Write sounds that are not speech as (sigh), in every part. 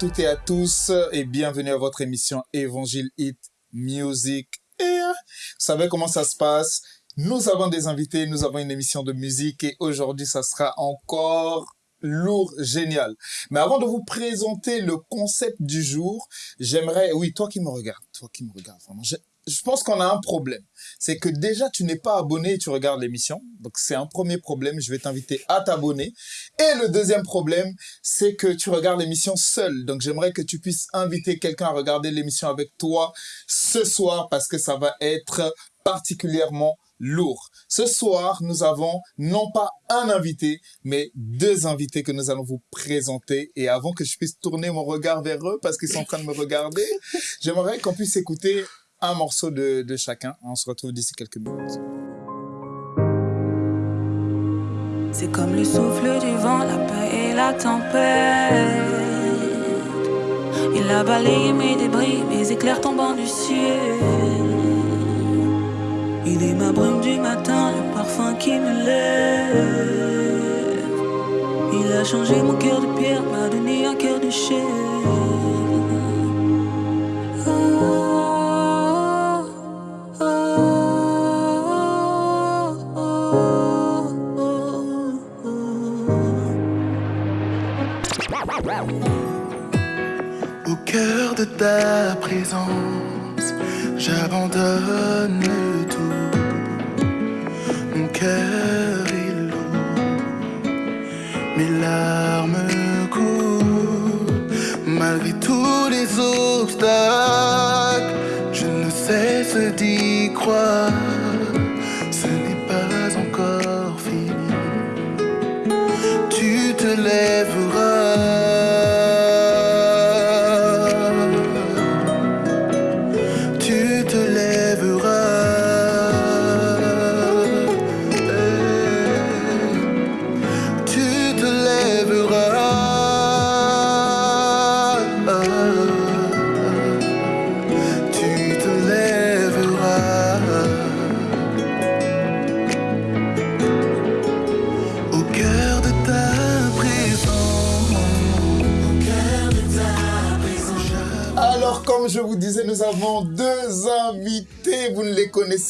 Toutes et à tous et bienvenue à votre émission Évangile Hit Music. Et vous savez comment ça se passe? Nous avons des invités, nous avons une émission de musique et aujourd'hui ça sera encore lourd, génial. Mais avant de vous présenter le concept du jour, j'aimerais, oui, toi qui me regardes, toi qui me regardes, vraiment, je pense qu'on a un problème. C'est que déjà, tu n'es pas abonné et tu regardes l'émission. Donc, c'est un premier problème. Je vais t'inviter à t'abonner. Et le deuxième problème, c'est que tu regardes l'émission seul. Donc, j'aimerais que tu puisses inviter quelqu'un à regarder l'émission avec toi ce soir parce que ça va être particulièrement lourd. Ce soir, nous avons non pas un invité, mais deux invités que nous allons vous présenter. Et avant que je puisse tourner mon regard vers eux, parce qu'ils sont en train de me regarder, j'aimerais qu'on puisse écouter un morceau de, chacun. On se retrouve d'ici quelques minutes. C'est comme le souffle du vent, la paix et la tempête. Il a balayé mes débris, mes éclairs tombant du ciel. Il est ma brume du matin, le parfum qui me lève. Il a changé mon cœur de pierre, m'a donné un cœur de chair.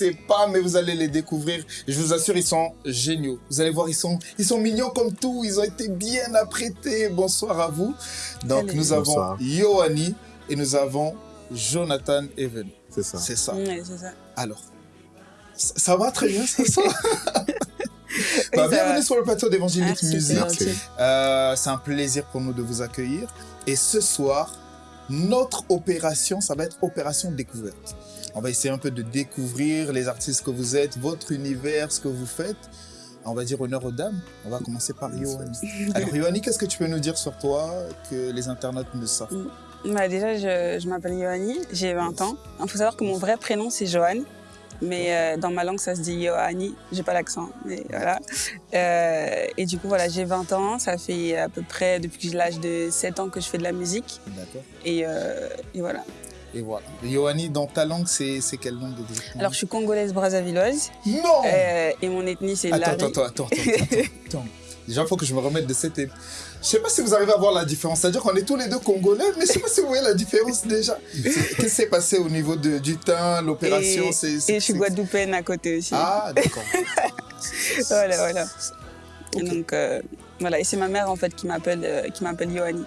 Connaissez pas, mais vous allez les découvrir. Je vous assure, ils sont géniaux. Vous allez voir, ils sont, ils sont mignons comme tout. Ils ont été bien apprêtés. Bonsoir à vous. Donc, nous avons. Yoani et nous avons Jonathan Even. C'est ça. C'est ça. Ça. Alors, ça, ça va très bien ce soir. (laughs) Bah, ça bienvenue va. sur le plateau d'Évangélique c'est Musique. Euh, c'est un plaisir pour nous de vous accueillir. Et ce soir, notre opération, ça va être opération découverte. On va essayer un peu de découvrir les artistes que vous êtes, votre univers, ce que vous faites. On va dire honneur aux dames. On va commencer par Yoani. (laughs) Alors Yoani, qu'est-ce que tu peux nous dire sur toi que les internautes ne savent pas? Bah, déjà, je, je m'appelle Yoani, j'ai 20 ans. Il faut savoir que mon vrai prénom, c'est Johan. Mais euh, dans ma langue, ça se dit Yoani. J'ai pas l'accent, mais voilà. Euh, et du coup, voilà, j'ai 20 ans. Ça fait à peu près depuis que j'ai l'âge de 7 ans que je fais de la musique. D'accord. Et, euh, et voilà. Et voilà. Yoani, dans ta langue, c'est quelle langue exactement Alors, je suis congolaise brazzavilloise. Non Euh, et mon ethnie, c'est Lari. attends, attends, attends, attends, attends. (laughs) Déjà, il faut que je me remette de cette... Je sais pas si vous arrivez à voir la différence. C'est-à-dire qu'on est tous les deux congolais, mais je sais pas si vous voyez la différence déjà. (laughs) Qu'est-ce qui s'est passé au niveau de, du teint, l'opération? Et, je suis guadeloupéenne à côté aussi. Ah, d'accord. (laughs) Voilà, voilà. Et donc, euh, voilà. Et c'est ma mère, en fait, qui m'appelle euh, m'appelle Yoani.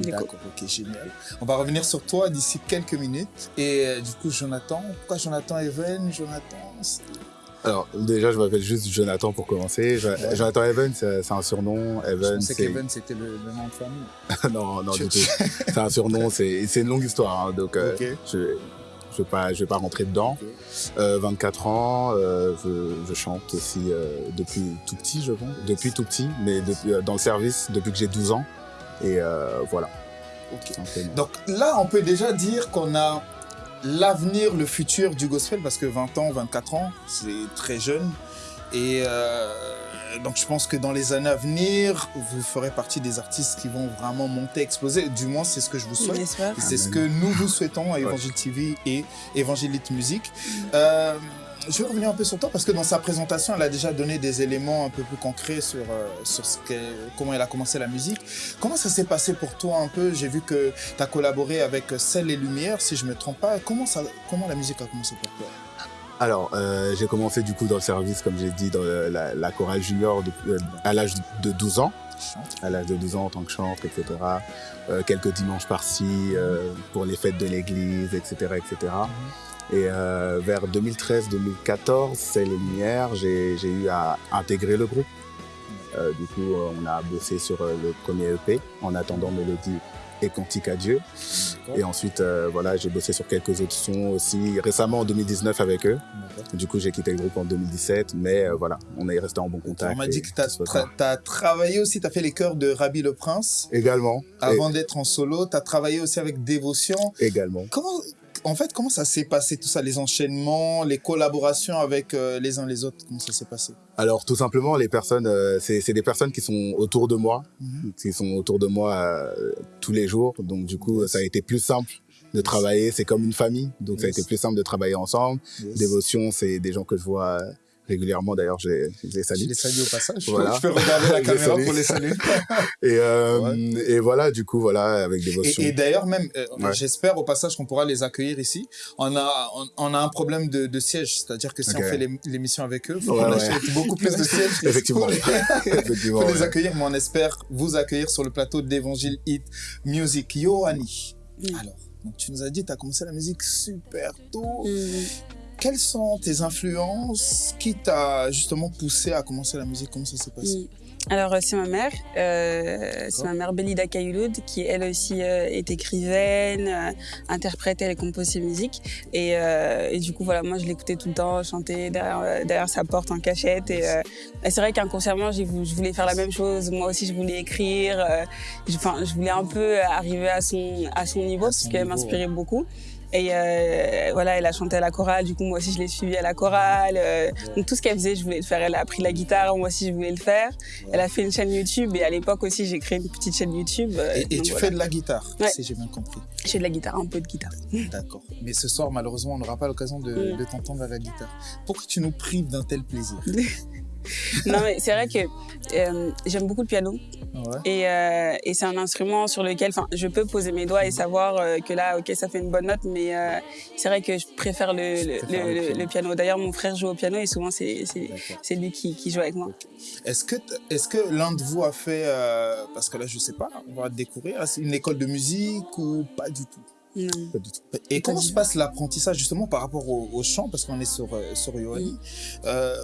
D'accord, ok, génial. On va revenir sur toi d'ici quelques minutes. Et euh, du coup, Jonathan, pourquoi Jonathan Even Jonathan Alors, déjà, je m'appelle juste Jonathan pour commencer. Ouais. Jonathan Evan, c'est un surnom. Je Evan, pensais c'est. qu'Even, c'était le, le nom de famille. (laughs) non, non, du tout. C'est un surnom, (laughs) c'est une longue histoire. hein, donc, euh, je ne vais, pas- je vais pas rentrer dedans. Ok. Euh, 24 ans, euh, je, je chante aussi euh, depuis tout petit, je pense. Depuis tout petit, mais depuis, euh, dans le service depuis que j'ai 12 ans. Et euh, voilà. Donc là, on peut déjà dire qu'on a l'avenir, le futur du gospel, parce que 20 ans, 24 ans, c'est très jeune. Et euh, donc je pense que dans les années à venir, vous ferez partie des artistes qui vont vraiment monter, exploser. Du moins, c'est ce que je vous souhaite. C'est ce que nous vous souhaitons à Évangile TV et Évangélite Musique. Euh, je vais revenir un peu sur toi parce que dans sa présentation, elle a déjà donné des éléments un peu plus concrets sur, euh, sur ce qu'est- comment elle a commencé la musique. Comment ça s'est passé pour toi un peu? J'ai vu que tu as collaboré avec Celle et Lumière, si je me trompe pas. Comment, ça, comment la musique a commencé pour toi? Alors, euh, j'ai commencé du coup dans le service, comme j'ai dit, dans le- la, la chorale junior euh, à l'âge de 12 ans. À l'âge de 12 ans en tant que chantre, etc. Euh, quelques dimanches par-ci pour les fêtes de l'église, etc., etc. Et euh, vers 2013-2014, c'est les Lumières, j'ai eu à intégrer le groupe. Euh, du coup, on a bossé sur euh, le premier EP, en attendant Mélodie et Cantique à Dieu. Et ensuite, euh, voilà, j'ai bossé sur quelques autres sons aussi, récemment en 2019 avec eux. Du coup, j'ai quitté le groupe en 2017, mais euh, voilà, on est resté en bon contact. On m'a dit que tu as, travaillé aussi, tu as fait les chœurs de Rabbi le Prince. Également. Avant d'être en solo, tu as travaillé aussi avec Dévotion. également. Comment, en fait, comment ça s'est passé tout ça, les enchaînements, les collaborations avec euh, les uns les autres Comment ça s'est passé? Alors tout simplement, les personnes, euh, c'est des personnes qui sont autour de moi, Mhm. qui sont autour de moi euh, tous les jours. Donc du coup, ça a été plus simple de travailler. C'est comme une famille, donc ça a été plus simple de travailler ensemble. Yes. Dévotion, c'est des gens que je vois régulièrement. D'ailleurs, je les- je les Je salue. les salue au passage. Voilà. Je peux regarder la (laughs) Je caméra salue. pour les saluer. (laughs) Et, euh, Ouais. et voilà, du coup, voilà, avec Dévotion. Et, et d'ailleurs, même, euh, Ouais. j'espère au passage qu'on pourra les accueillir ici. On a, on, on a un problème de, de siège, c'est-à-dire que si on fait l'ém- l'émission avec eux, faut Ouais, achète beaucoup plus de (laughs) sièges. Effectivement. Pour les, Effectivement, pour les accueillir, mais on espère vous accueillir sur le plateau d'Évangile Hit Music. Yoani, Mm. alors, donc tu nous as dit, tu as commencé la musique super tôt. Mm. Quelles sont tes influences Qui t'a justement poussé à commencer la musique? Comment ça s'est passé? Mm. Alors, euh, c'est ma mère. Euh, c'est ma mère Belida Kayouloud, qui elle aussi euh, est écrivaine, euh, interprète, elle compose ses musiques. Et, euh, et du coup, voilà, moi je l'écoutais tout le temps, chanter derrière, derrière sa porte en cachette. Et, euh, et c'est vrai qu'inconsciemment, je voulais faire la même chose. Moi aussi, je voulais écrire. je- Enfin, je voulais un peu arriver à son, à son niveau, À parce son qu'elle niveau, m'inspirait beaucoup. Et euh, voilà, elle a chanté à la chorale, du coup moi aussi je l'ai suivie à la chorale. euh, donc tout ce qu'elle faisait, je voulais le faire. Elle a appris la guitare, moi aussi je voulais le faire. Elle a fait une chaîne YouTube et à l'époque aussi j'ai créé une petite chaîne YouTube. euh, Et, tu voilà. fais de la guitare, Ouais. si j'ai bien compris. Je fais de la guitare, un peu de guitare. (laughs) D'accord. Mais ce soir, malheureusement, on n'aura pas l'occasion de, Mm. de t'entendre à la guitare. Pourquoi tu nous prives d'un tel plaisir? (laughs) (laughs) non mais c'est vrai que euh, j'aime beaucoup le piano Ouais. et, euh, et c'est un instrument sur lequel je peux poser mes doigts et savoir euh, que là ok ça fait une bonne note mais c'est vrai que je préfère le, le, préfères le- le le- piano. le piano. D'ailleurs mon frère joue au piano et souvent c'est lui qui, qui joue avec moi. Est-ce que, t- est-ce que l'un de vous a fait, parce que là, je sais pas, on va découvrir, une école de musique ou pas du tout? Non. Pas du tout. Et comment se passe l'apprentissage justement par rapport au, au chant, parce qu'on est sur, euh, sur Yoani Euh,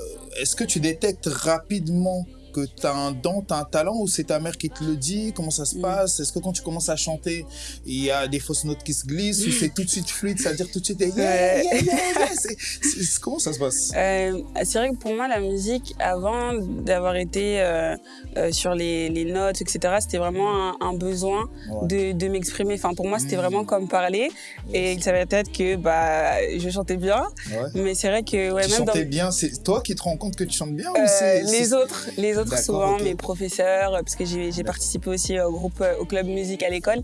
Est-ce que tu détectes rapidement que tu as un don, tu as un talent, ou c'est ta mère qui te le dit? Comment ça se Mm. passe? Est-ce que quand tu commences à chanter, il y a des fausses notes qui se glissent, ou c'est tout de suite fluide, c'est-à-dire tout de suite, yeah, yeah, (laughs) comment ça se passe? Euh, c'est vrai que pour moi, la musique, avant d'avoir été euh, euh, sur les, les notes, etc., c'était vraiment un, un besoin Ouais. de, de m'exprimer. Enfin, pour moi, c'était Mm. vraiment comme parler. Et il savait peut-être que bah, je chantais bien. Ouais. Mais c'est vrai que ouais, tu même dans chantais bien, c'est toi qui te rends compte que tu chantes bien ou c'est les autres, les autres Souvent, mes professeurs, euh, parce que j'ai participé aussi au groupe, euh, au club musique à l'école.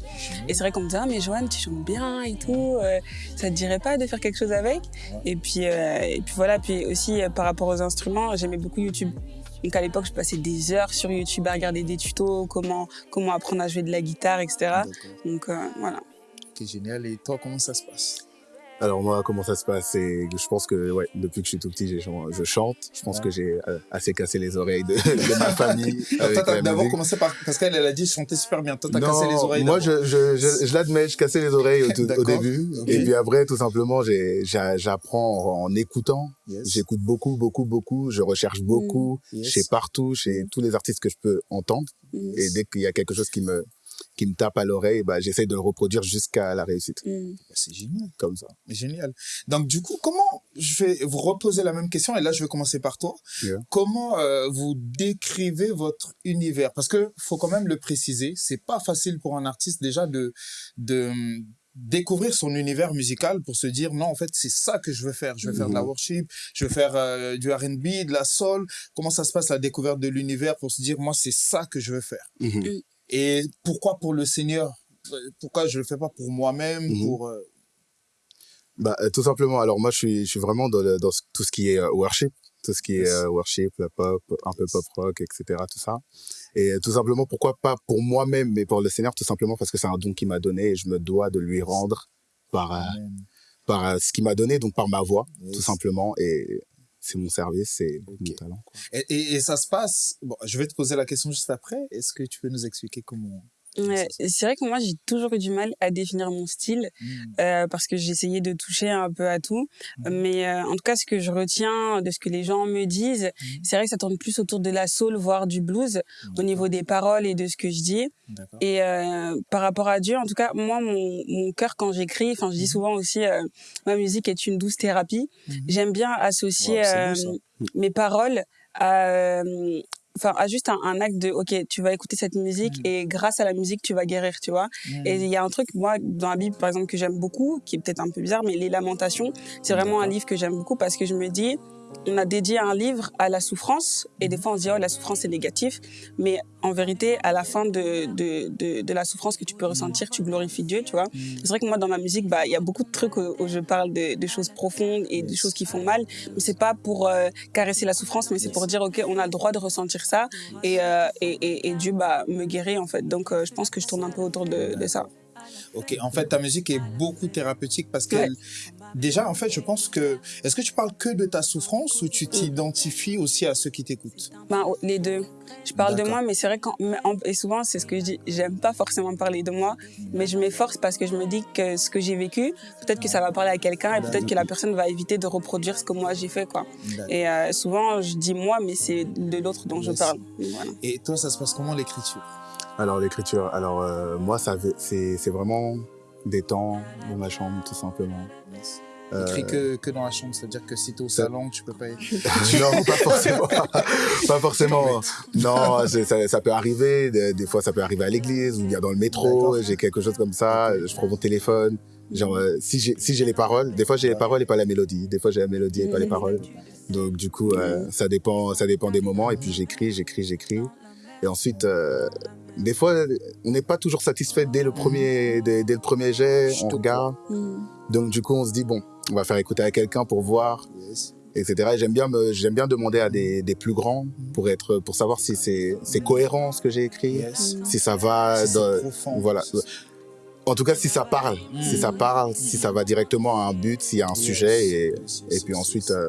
Et c'est vrai qu'on me disait, ah, mais Joanne, tu chantes bien et tout, euh, ça te dirait pas de faire quelque chose avec? Et, puis, euh, et puis voilà, puis aussi par rapport aux instruments, j'aimais beaucoup YouTube. Donc à l'époque, je passais des heures sur YouTube à regarder des tutos, comment, comment apprendre à jouer de la guitare, etc. Donc euh, voilà. Ok, génial. Et toi, comment ça se passe? Alors moi, comment ça se passe? Je pense que ouais, depuis que je suis tout petit, je chante. Je pense Ouais. que j'ai euh, assez cassé les oreilles de, (laughs) de ma famille. Toi, d'abord commencé par. Parce qu'elle, elle a dit chanter super bien. Toi, t'as cassé les oreilles. Moi, je, je, je, je l'admets, je cassais les oreilles au, tout- au début. Ok. Et puis après, tout simplement, j'apprends en écoutant. Yes. J'écoute beaucoup, beaucoup, beaucoup. Je recherche beaucoup Yes. chez partout, chez tous les artistes que je peux entendre. Mm. Et dès qu'il y a quelque chose qui me, qui me tape à l'oreille, bah, j'essaie de le reproduire jusqu'à la réussite. Mm. Bah, C'est génial. Comme ça. Génial. Donc, du coup, comment. Je vais vous reposer la même question. Et là, je vais commencer par toi. Yeah. Comment euh, vous décrivez votre univers? Parce que faut quand même le préciser. C'est pas facile pour un artiste déjà de. de découvrir son univers musical pour se dire non en fait c'est ça que je veux faire je veux faire de la Mhm. worship je veux faire euh, du R&B de la soul comment ça se passe la découverte de l'univers pour se dire moi c'est ça que je veux faire? Mhm. Et pourquoi pour le Seigneur? Pourquoi je le fais pas pour moi-même Mhm. pour euh, Bah, euh, tout simplement. Alors moi, je suis, je suis vraiment dans, le- dans ce- tout ce qui est euh, worship, tout ce qui est Yes. worship, la pop, un peu pop rock, etc. Tout ça. Et tout simplement, pourquoi pas pour moi-même, mais pour le Seigneur, tout simplement parce que c'est un don qu'il m'a donné et je me dois de lui rendre par, par ce qu'il m'a donné, donc par ma voix, Yes. tout simplement. Et c'est mon service, c'est mon talent. quoi. Et, et, et ça se passe. Bon, je vais te poser la question juste après. Est-ce que tu peux nous expliquer comment Ouais, c'est vrai que moi, j'ai toujours eu du mal à définir mon style Hmm. euh, parce que j'essayais de toucher un peu à tout. Mhm. Mais euh, en tout cas, ce que je retiens de ce que les gens me disent, Mhm. c'est vrai que ça tourne plus autour de la soul, voire du blues, au niveau des paroles et de ce que je dis. Et euh, par rapport à Dieu, en tout cas, moi, mon, mon cœur, quand j'écris, enfin, je dis souvent aussi, euh, ma musique est une douce thérapie. J'aime bien associer Wow, euh, mes paroles à, euh, enfin, à juste un, un acte de, ok, tu vas écouter cette musique Mhm. et grâce à la musique, tu vas guérir, tu vois. Hmm. Et il y a un truc, moi, dans la Bible, par exemple, que j'aime beaucoup, qui est peut-être un peu bizarre, mais les Lamentations, c'est vraiment un livre que j'aime beaucoup parce que je me dis, on a dédié un livre à la souffrance, et des fois on se dit, oh, la souffrance c'est négatif, mais en vérité, à la fin de, de, de, de la souffrance que tu peux ressentir, tu glorifies Dieu, tu vois. Hmm. C'est vrai que moi, dans ma musique, bah, il y a beaucoup de trucs où, où je parle de, de choses profondes et de choses qui font mal, mais c'est pas pour euh, caresser la souffrance, mais c'est pour dire, ok, on a le droit de ressentir ça, et, euh, et, et, et Dieu, bah, me guérit, en fait. Donc, euh, je pense que je tourne un peu autour de, de ça. Ok, en fait, ta musique est beaucoup thérapeutique parce que déjà, en fait, je pense que est-ce que tu parles que de ta souffrance ou tu t'identifies aussi à ceux qui t'écoutent? Ben, oh, les deux. Je parle de moi, mais c'est vrai qu'en, et souvent, c'est ce que je dis, j'aime pas forcément parler de moi, mais je m'efforce parce que je me dis que ce que j'ai vécu, peut-être que ça va parler à quelqu'un et peut-être que la personne va éviter de reproduire ce que moi j'ai fait, quoi. Et euh, souvent, je dis moi, mais c'est de l'autre dont je parle. Voilà. Et toi, ça se passe comment l'écriture? Alors l'écriture, alors euh, moi, ça c'est c'est vraiment des temps dans ma chambre, tout simplement. Euh, Écris que, que dans la chambre, c'est-à-dire que si t'es au ça- salon, tu peux pas. (laughs) non, pas forcément. (laughs) pas forcément. Non, ça, ça peut arriver. Des, des fois, ça peut arriver à l'église ou bien dans le métro. J'ai quelque chose comme ça. Je prends mon téléphone. Genre, euh, si j'ai si j'ai les paroles, des fois j'ai les paroles et pas la mélodie. Des fois j'ai la mélodie et pas les paroles. Donc du coup, euh, ça dépend, ça dépend des moments. Et puis j'écris, j'écris, j'écris. Et ensuite, euh, des fois, on n'est pas toujours satisfait dès le premier, dès, dès le premier jet. Je On regarde. Mm. Donc du coup, on se dit bon, on va faire écouter à quelqu'un pour voir Yes. etc. Et j'aime bien j'aime bien demander à des, des plus grands pour être, pour savoir si c'est, cohérent ce que j'ai écrit, Yes. Mm. si ça va, Si dans- c'est profond. voilà. En tout cas, si ça parle, si ça parle, si ça va directement à un but, s'il y a un Yes. sujet, et, puis ensuite, euh,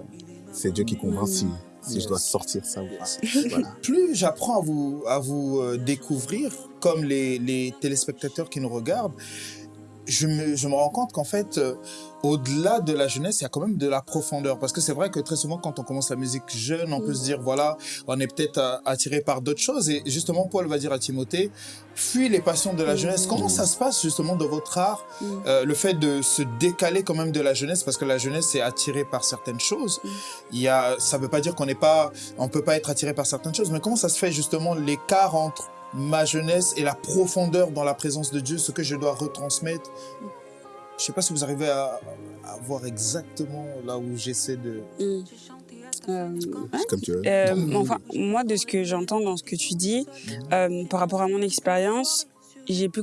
c'est Dieu qui convainc si, si Yes. je dois sortir ça ou pas. Yes. Voilà. (laughs) Plus j'apprends à vous, à vous euh, découvrir, comme les, les téléspectateurs qui nous regardent, je me, je me rends compte qu'en fait, euh, au-delà de la jeunesse, il y a quand même de la profondeur. Parce que c'est vrai que très souvent, quand on commence la musique jeune, on peut Mm. se dire, voilà, on est peut-être euh, attiré par d'autres choses. Et justement, Paul va dire à Timothée, fuis les passions de la Mm. jeunesse. Comment ça se passe justement dans votre art Mm. euh, le fait de se décaler quand même de la jeunesse? Parce que la jeunesse est attirée par certaines choses. Mm. Il y a, ça veut pas dire qu'on n'est pas, on peut pas être attiré par certaines choses, mais comment ça se fait justement l'écart entre ma jeunesse et la profondeur dans la présence de Dieu, ce que je dois retransmettre. Je sais pas si vous arrivez à, à voir exactement là où j'essaie de. Mm. Euh, C'est Comme tu veux. Euh, mais- enfin, moi, de ce que j'entends dans ce que tu dis, euh, par rapport à mon expérience, j'ai pu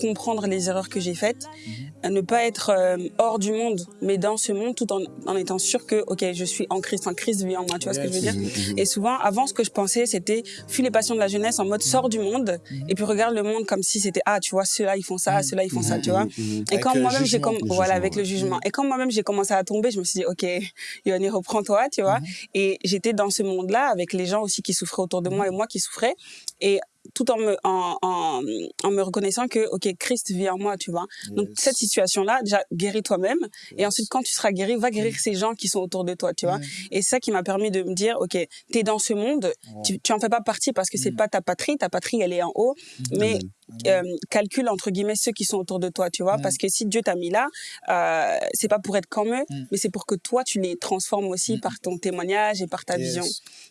comprendre les erreurs que j'ai faites, Mhm. à ne pas être euh, hors du monde, mais dans ce monde, tout en, en étant sûr que, ok, je suis en Christ, en Christ vit en moi, tu vois ce que je veux dire? Et souvent, avant, ce que je pensais, c'était fuis les passions de la jeunesse en mode sors du monde, Mhm. et puis regarde le monde comme si c'était, ah, tu vois, ceux-là, ils font ça, Mhm. ceux-là, ils font ça, tu vois? Et quand moi-même j'ai comme voilà avec le jugement et quand moi-même j'ai commencé à tomber je me suis dit ok (laughs) Yoni reprends-toi tu vois? Et j'étais dans ce monde-là avec les gens aussi qui souffraient autour de moi et moi qui souffrais. Et tout en me en, en, en me reconnaissant que ok Christ vit en moi tu vois donc cette situation là déjà guéris toi-même et ensuite quand tu seras guéri va guérir ces gens qui sont autour de toi tu vois Mhm. et c'est ça qui m'a permis de me dire ok t'es dans ce monde Oh. tu, tu en fais pas partie parce que c'est Mhm. pas ta patrie ta patrie elle est en haut mais Mhm. euh, calcule entre guillemets ceux qui sont autour de toi, tu vois, Mm. parce que si Dieu t'a mis là, euh, c'est pas pour être comme eux, Mm. mais c'est pour que toi tu les transformes aussi Mm. par ton témoignage et par ta Yes. vision.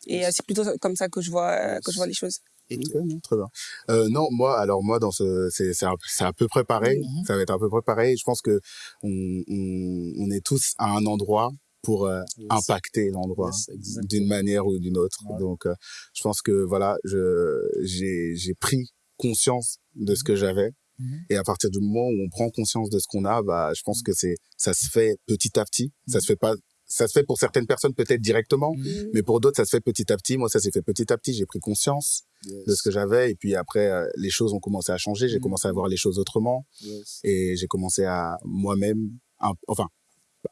Et euh, c'est plutôt comme ça que je vois euh, que je vois les choses. Non, très bien. Euh, non, moi, alors moi, dans ce, c'est, c'est, à, peu près pareil. Mhm. Ça va être à peu près pareil. Je pense que on, on, on est tous à un endroit pour euh, Yes. impacter l'endroit Yes, d'une manière ou d'une autre. Donc, euh, je pense que voilà, je, j'ai, j'ai pris conscience de ce que j'avais Mhm. Et à partir du moment où on prend conscience de ce qu'on a, bah, je pense que c'est, ça se fait petit à petit. Ça se fait pas, ça se fait pour certaines personnes peut-être directement, Mhm. mais pour d'autres, ça se fait petit à petit. Moi, ça s'est fait petit à petit. J'ai pris conscience de ce que j'avais et puis après, euh, les choses ont commencé à changer. J'ai Mhm. commencé à voir les choses autrement Yes. et j'ai commencé à moi-même, enfin,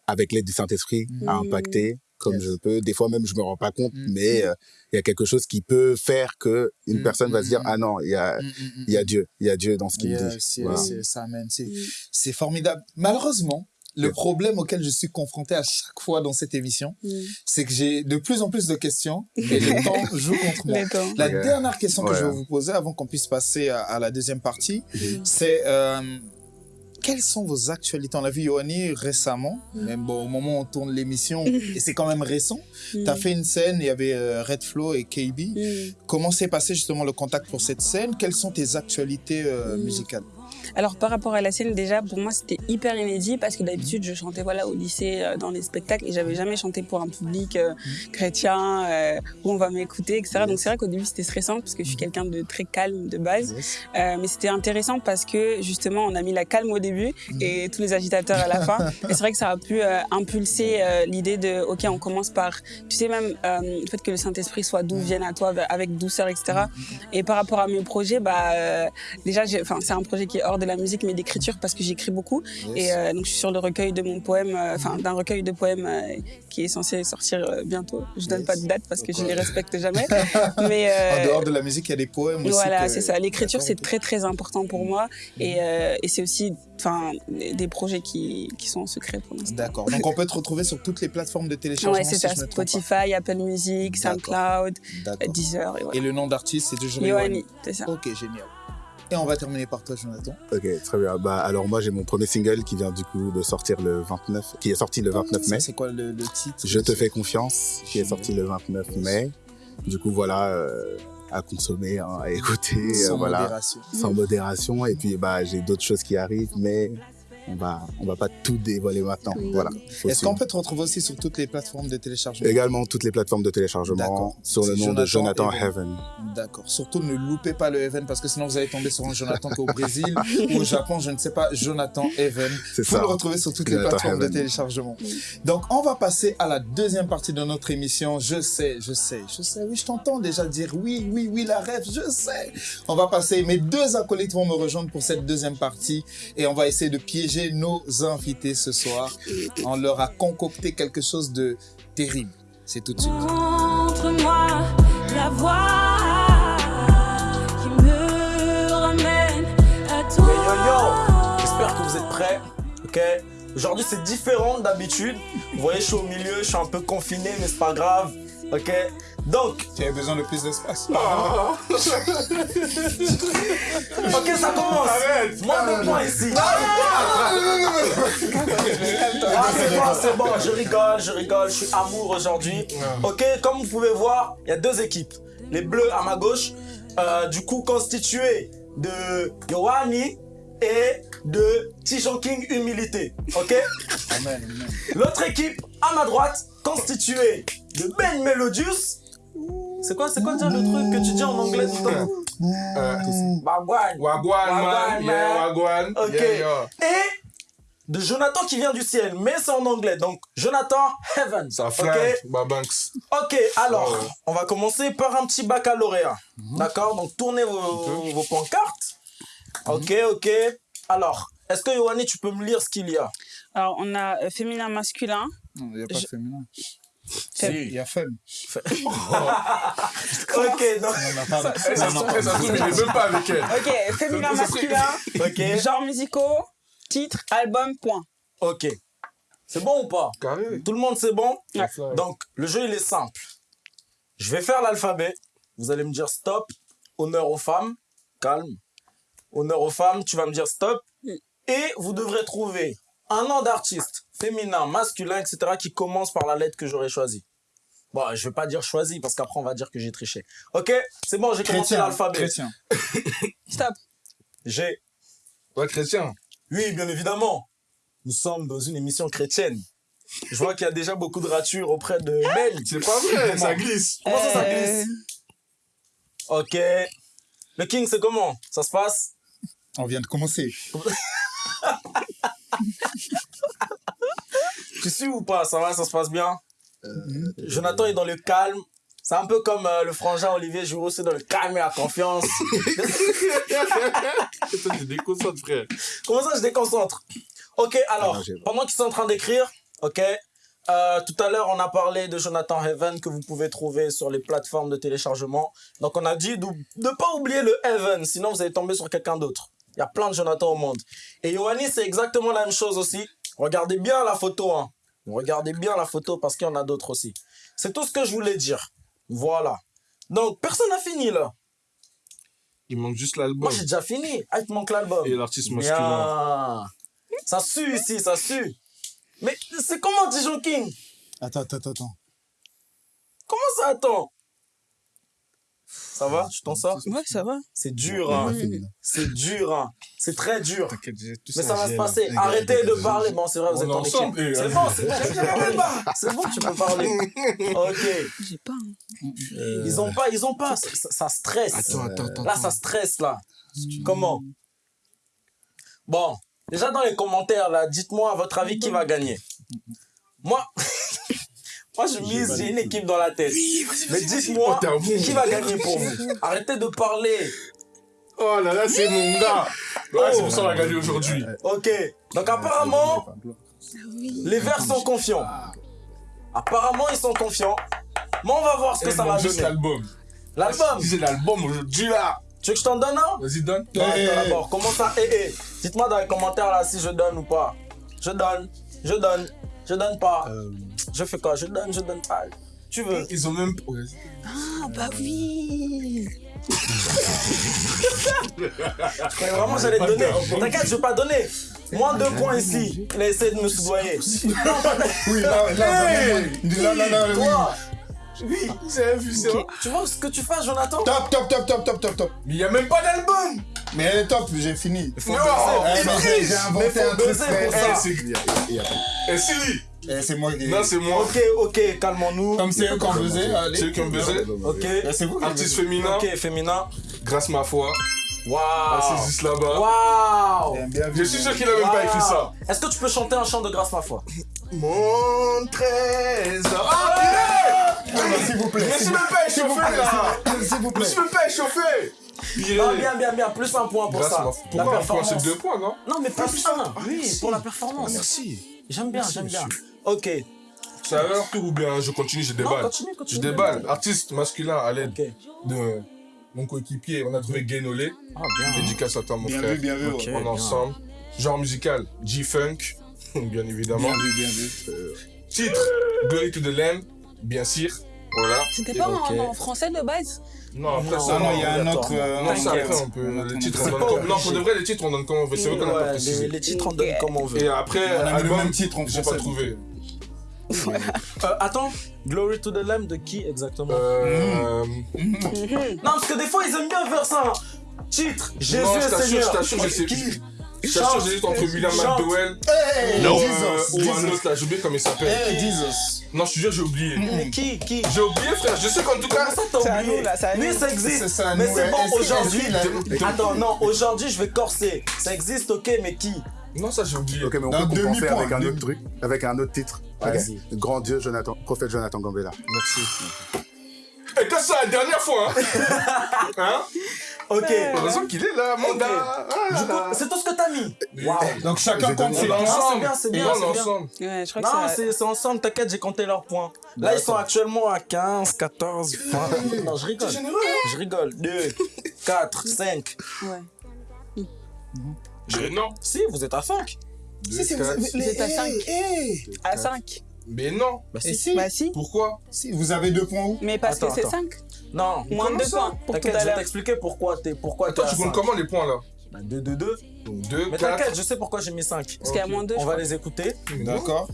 avec l'aide du Saint-Esprit, à impacter comme Yes. je peux. Des fois même, je me rends pas compte, mais euh, il y a quelque chose qui peut faire que une personne va se dire ah non, il y a, Mm, mm, mm. il y a Dieu, il y a Dieu dans ce qu'il me dit. Yes, Voilà. Mm. c'est formidable. Malheureusement, le problème auquel je suis confronté à chaque fois dans cette émission, Mm. c'est que j'ai de plus en plus de questions et le (laughs) temps joue contre moi. La dernière question que je vais vous poser avant qu'on puisse passer à, à la deuxième partie, Mm. c'est euh, quelles sont vos actualités On a vu Yoani récemment, Mm. même bon, au moment où on tourne l'émission, (laughs) et c'est quand même récent. Tu as Mm. fait une scène, il y avait euh, Red Flow et KB. Mm. Comment s'est passé justement le contact pour cette scène? Quelles sont tes actualités euh, Mm. musicales? Alors par rapport à la scène déjà pour moi c'était hyper inédit parce que d'habitude je chantais voilà au lycée euh, dans les spectacles et j'avais jamais chanté pour un public euh, chrétien euh, où on va m'écouter etc. Donc c'est vrai qu'au début c'était stressant parce que je suis quelqu'un de très calme de base. Euh, mais c'était intéressant parce que justement on a mis la calme au début et tous les agitateurs à la fin (laughs) et c'est vrai que ça a pu euh, impulser euh, l'idée de ok on commence par tu sais même euh, le fait que le Saint-Esprit soit doux vienne à toi avec douceur etc. Et par rapport à mes projets bah euh, déjà enfin c'est un projet qui est hors de la musique mais d'écriture parce que j'écris beaucoup et euh, donc je suis sur le recueil de mon poème, euh, enfin d'un recueil de poèmes euh, qui est censé sortir bientôt. Je donne Yes. pas de date parce que je D'accord. les respecte jamais. (laughs) Mais En dehors de la musique, il y a des poèmes aussi. voilà, c'est ça. L'écriture c'est très très important pour moi et, euh, et c'est aussi enfin des projets qui, qui sont en secret pour l'instant. D'accord. Donc on peut te retrouver sur toutes les plateformes de téléchargement. Ouais, c'est ça. je Spotify, Apple Music. SoundCloud. Deezer et Et voilà. le nom d'artiste, c'est toujours Yoani. c'est ça. Ok, génial. Et on va terminer par toi, Jonathan. Ok, très bien. Bah alors moi j'ai mon premier single qui vient du coup de sortir le 29, qui est sorti le 29 mai. Ça, C'est quoi le, le titre? Je te fais confiance, qui est sorti le 29 mai. Du coup voilà, euh, à consommer, hein, à écouter, Sans euh, voilà, modération. sans modération. Et puis bah j'ai d'autres choses qui arrivent, mais on va on va pas tout dévoiler maintenant. Voilà. Est-ce qu'on peut te retrouver aussi sur toutes les plateformes de téléchargement? Également toutes les plateformes de téléchargement D'accord. sur le nom de Jonathan Heaven. Heaven. D'accord. Surtout ne loupez pas le Even parce que sinon vous allez tomber sur un Jonathan qui est au Brésil ou au Japon, je ne sais pas, Jonathan. C'est Vous ça. le retrouvez sur toutes les plateformes de Heaven. téléchargement. Donc, on va passer à la deuxième partie de notre émission. Je sais, je sais, je sais. Oui, je t'entends déjà dire oui, oui, oui, la rêve, je sais. On va passer. Mes deux acolytes vont me rejoindre pour cette deuxième partie et on va essayer de piéger nos invités ce soir. On leur a concocté quelque chose de terrible. C'est tout de suite. Montre-moi la voie qui me ramène à toi. Hey, yo yo, j'espère que vous êtes prêts. Ok? Aujourd'hui c'est différent d'habitude. Vous voyez, je suis au milieu, je suis un peu confiné, mais c'est pas grave. Ok? Donc, Tu avais besoin de plus d'espace. (laughs) ok, ça commence. Moi le point ici. Ah, c'est bon, c'est bon. Je rigole, je rigole. Je suis amour aujourd'hui. Ok, comme vous pouvez voir, il y a deux équipes. Les bleus à ma gauche, euh, du coup constitués de Yohani et de Tijon King Humilité. Ok? L'autre équipe à ma droite, constituée de Ben Melodius. C'est quoi, c'est quoi déjà le truc que tu dis en anglais tout le temps? Bagwan. Wagwan, man. Wagwan, Yeah, man. Wagwan. Ok. Yeah, yeah. Et de Jonathan qui vient du ciel, mais c'est en anglais. Donc Jonathan Heaven. Ça Ok. flingue, Babanks. Ok, alors, Ouais. on va commencer par un petit baccalauréat. D'accord? Donc tournez vos, vos pancartes. Ok, ok. Alors, est-ce que Yohani, tu peux me lire ce qu'il y a? Alors on a euh, féminin masculin. Non, il n'y a pas Je- féminin. Femme. Il y a femme. (laughs) (laughs) Ok, donc. On a pas- Eh, ça eh, est même pas avec elle. Ok, féminin masculin. Ok, Genre musicaux, titre, album, point. ok. C'est bon ou pas? Carré. Tout le monde, c'est bon? Ouais. Donc, le jeu, il est simple. Je vais faire l'alphabet. Vous allez me dire stop. Honneur aux femmes. Calme. Honneur aux femmes. Tu vas me dire stop. Mm. Et vous devrez trouver un nom d'artiste, féminin, masculin, etc., qui commence par la lettre que j'aurais choisie. Bon, je vais pas dire choisi parce qu'après on va dire que j'ai triché. Ok, c'est bon, j'ai commencé l'alphabet. Chrétien. (laughs) Stop. J'ai. Ouais, chrétien. Oui, bien évidemment. Nous sommes dans une émission chrétienne. Je vois qu'il y a déjà beaucoup de ratures auprès de Ben. C'est pas vrai, ça glisse. Comment ça, ça Euh, glisse? Ok. Le King, c'est comment? Ça se passe? On vient de commencer. (laughs) (laughs) Tu suis ou pas? Ça va, ça se passe bien? Euh, Jonathan est dans le calme. C'est un peu comme euh, le frangin Olivier Giroud, c'est dans le calme et la confiance. (laughs) (laughs) Toi, tu déconcentres, frère. Comment ça, je déconcentre? Ok, alors, Ah, pendant qu'ils sont en train d'écrire, ok, euh, tout à l'heure, on a parlé de Jonathan Heaven que vous pouvez trouver sur les plateformes de téléchargement. Donc, on a dit de ne pas oublier le Heaven, sinon vous allez tomber sur quelqu'un d'autre. Il y a plein de Jonathan au monde. Et Yoannis, c'est exactement la même chose aussi. Regardez bien la photo, hein. Regardez bien la photo parce qu'il y en a d'autres aussi. C'est tout ce que je voulais dire. Voilà. Donc, personne n'a fini là. Il manque juste l'album. Moi, j'ai déjà fini. Ah, il te manque l'album. Et l'artiste masculin. Ça sue ici, ça sue. Mais c'est comment Dijon King? Attends, attends, attends, attends. Comment ça attend Ça va? Tu t'en sors? Ouais, ça va. C'est dur, hein. C'est dur, hein. C'est très dur. Mais ça va se passer. là. Arrêtez de parler. Bon, c'est vrai, vous êtes en ensemble, équipe. et, C'est euh, bon, c'est bon, tu peux parler. C'est bon, tu peux parler. Ok. J'ai pas. hein. Ils ont pas, ils ont pas. Ça, stresse. Attends, attends, attends. Là, ça stresse, là. Comment? Bon, déjà dans les commentaires, là, dites-moi, à votre avis, qui va gagner Moi, (laughs) moi je mise, j'ai une équipe dans la tête. Mais dites-moi, Oh, qui va gagner pour vous Arrêtez de parler. Oh là là, c'est mon gars. Ouais, c'est pour ça qu'on a gagné aujourd'hui. Ok, donc apparemment, les Verts sont confiants. Apparemment, ils sont confiants. Mais on va voir ce que Il ça va donner. l'album. L'album, c'est l'album aujourd'hui là. tu veux que je t'en donne un Vas-y, donne. Eh, eh, d'abord, comment ça Eh, eh. Dites-moi dans les commentaires là si je donne ou pas. Je donne, je donne, je donne pas. Euh, Je fais quoi? Je donne, je donne pas. Tu veux? Ils ont même. Ah, bah oui. Je croyais vraiment que j'allais te donner. T'inquiète, je vais pas donner. Moins deux points ici. Il a essayé de me soudoyer. Oui, là, là, Hey là, là, là, oui. J'ai vu ça. tu vois ce que tu fais, Jonathan? Top, top, top, top, top, top, top. Mais il n'y a même pas d'album. Mais top, j'ai fini. Faut Non, j'ai- j'ai inventé un truc, pour ça. Eh, Siri. Eh, c'est moi qui. Non, c'est moi. Ok, ok, calmons-nous. Comme c'est eux qui ont buzzé. C'est eux qui ont buzzé. Ok, Eh, C'est vous qui Artiste féminin. ok, féminin. Grâce ma foi. Waouh. Assise juste là-bas. Waouh. Je suis sûr qu'il a même pas écrit ça. Est-ce que tu peux chanter un chant de grâce ma foi? Mon trésor. Non, S'il vous plaît. Je me s'il suis même pas échauffé là. s'il- vous Je plaît. me suis même pas échauffé. Non, bien, bien, bien. Plus un point pour Grâce ça. ma La. Pourquoi un point? Performance. C'est deux points, non? Non, mais plus un. Oui, merci. pour la performance. Merci. J'aime bien, j'aime bien. Ok. C'est leur tour ou bien je continue, je Non, déballe continue, Je continue. déballe. Artiste masculin à l'aide Ok. de mon coéquipier. On a trouvé Gainolé. Ah, bien. Dédicace à toi, mon Bien frère. vu, bien vu. Ok. ouais. On est ensemble. Genre musical, G-Funk, (laughs) bien évidemment. Bien vu, bien vu. Titre, Glory to the Lamb, bien sûr. Voilà. C'était pas Ok. en, en français de base? Non, après Non, ça, Ah non, il y a un autre. euh, Non, ça après, on peut. Les a- titres, on donne comme. Non, pour de vrai, les titres, on donne comme on veut. C'est vrai qu'on n'a pas précisé. les titres, on donne comme on veut. Et après, On a le même titre en j'ai français. pas trouvé. Euh, attends, Glory to the Lamb de qui exactement Euh. Non, parce que des fois, ils aiment bien faire ça. hein. Titre, Jésus Non, je est t'assure, je Seigneur. t'assure, je sais plus. Je t'assure, j'hésite entre William. McDowell Hey, ou, euh, Jesus, ou un autre là, j'ai oublié comment il s'appelle. Hey, Jesus. Non, je te jure, j'ai oublié. Mais qui Qui J'ai oublié, frère. Je sais qu'en tout cas. Ça t'as oublié nous, là, c'est à Oui, nous. ça existe. Mais c'est bon, aujourd'hui. Attends, non, aujourd'hui, je vais corser. Ça existe, ok, mais qui Non, ça, j'ai oublié. Ok, mais on peut compenser avec un autre truc, avec un autre titre. Vas-y. Grand Dieu, Jonathan, prophète Jonathan Gambella. Merci. Et quand c'est la dernière fois, hein (laughs) Hein Ok. Heureusement qu'il est là, mon gars. Ah c'est tout ce que t'as mis. Waouh. Donc chacun compte donné- ses On est points. ensemble. c'est bien, c'est bien, Et on c'est est bien. ensemble. Ouais, je crois Non, que c'est. ensemble, t'inquiète, j'ai compté leurs points. Là, ils sont actuellement à 15, 14, 20. Non, je rigole. Je rigole. 2, 4, 5. Ouais. Mais non. Si, vous êtes à 5. Deux, quatre. Vous êtes à 5. À 5. Mais non. Bah, Et si. si, Bah si. Pourquoi? Si, vous avez deux points où? Mais parce Attends, que c'est attends. 5. Non. Moins de 2 ça? points pour tout je vais t'expliquer pourquoi t'es pourquoi Attends, tu comptes 5. comment les points là? 2, 2, 2. Donc 2, Mais 4. t'inquiète, je sais pourquoi j'ai mis 5. Parce qu'il y a moins de 2. On va les écouter. D'accord.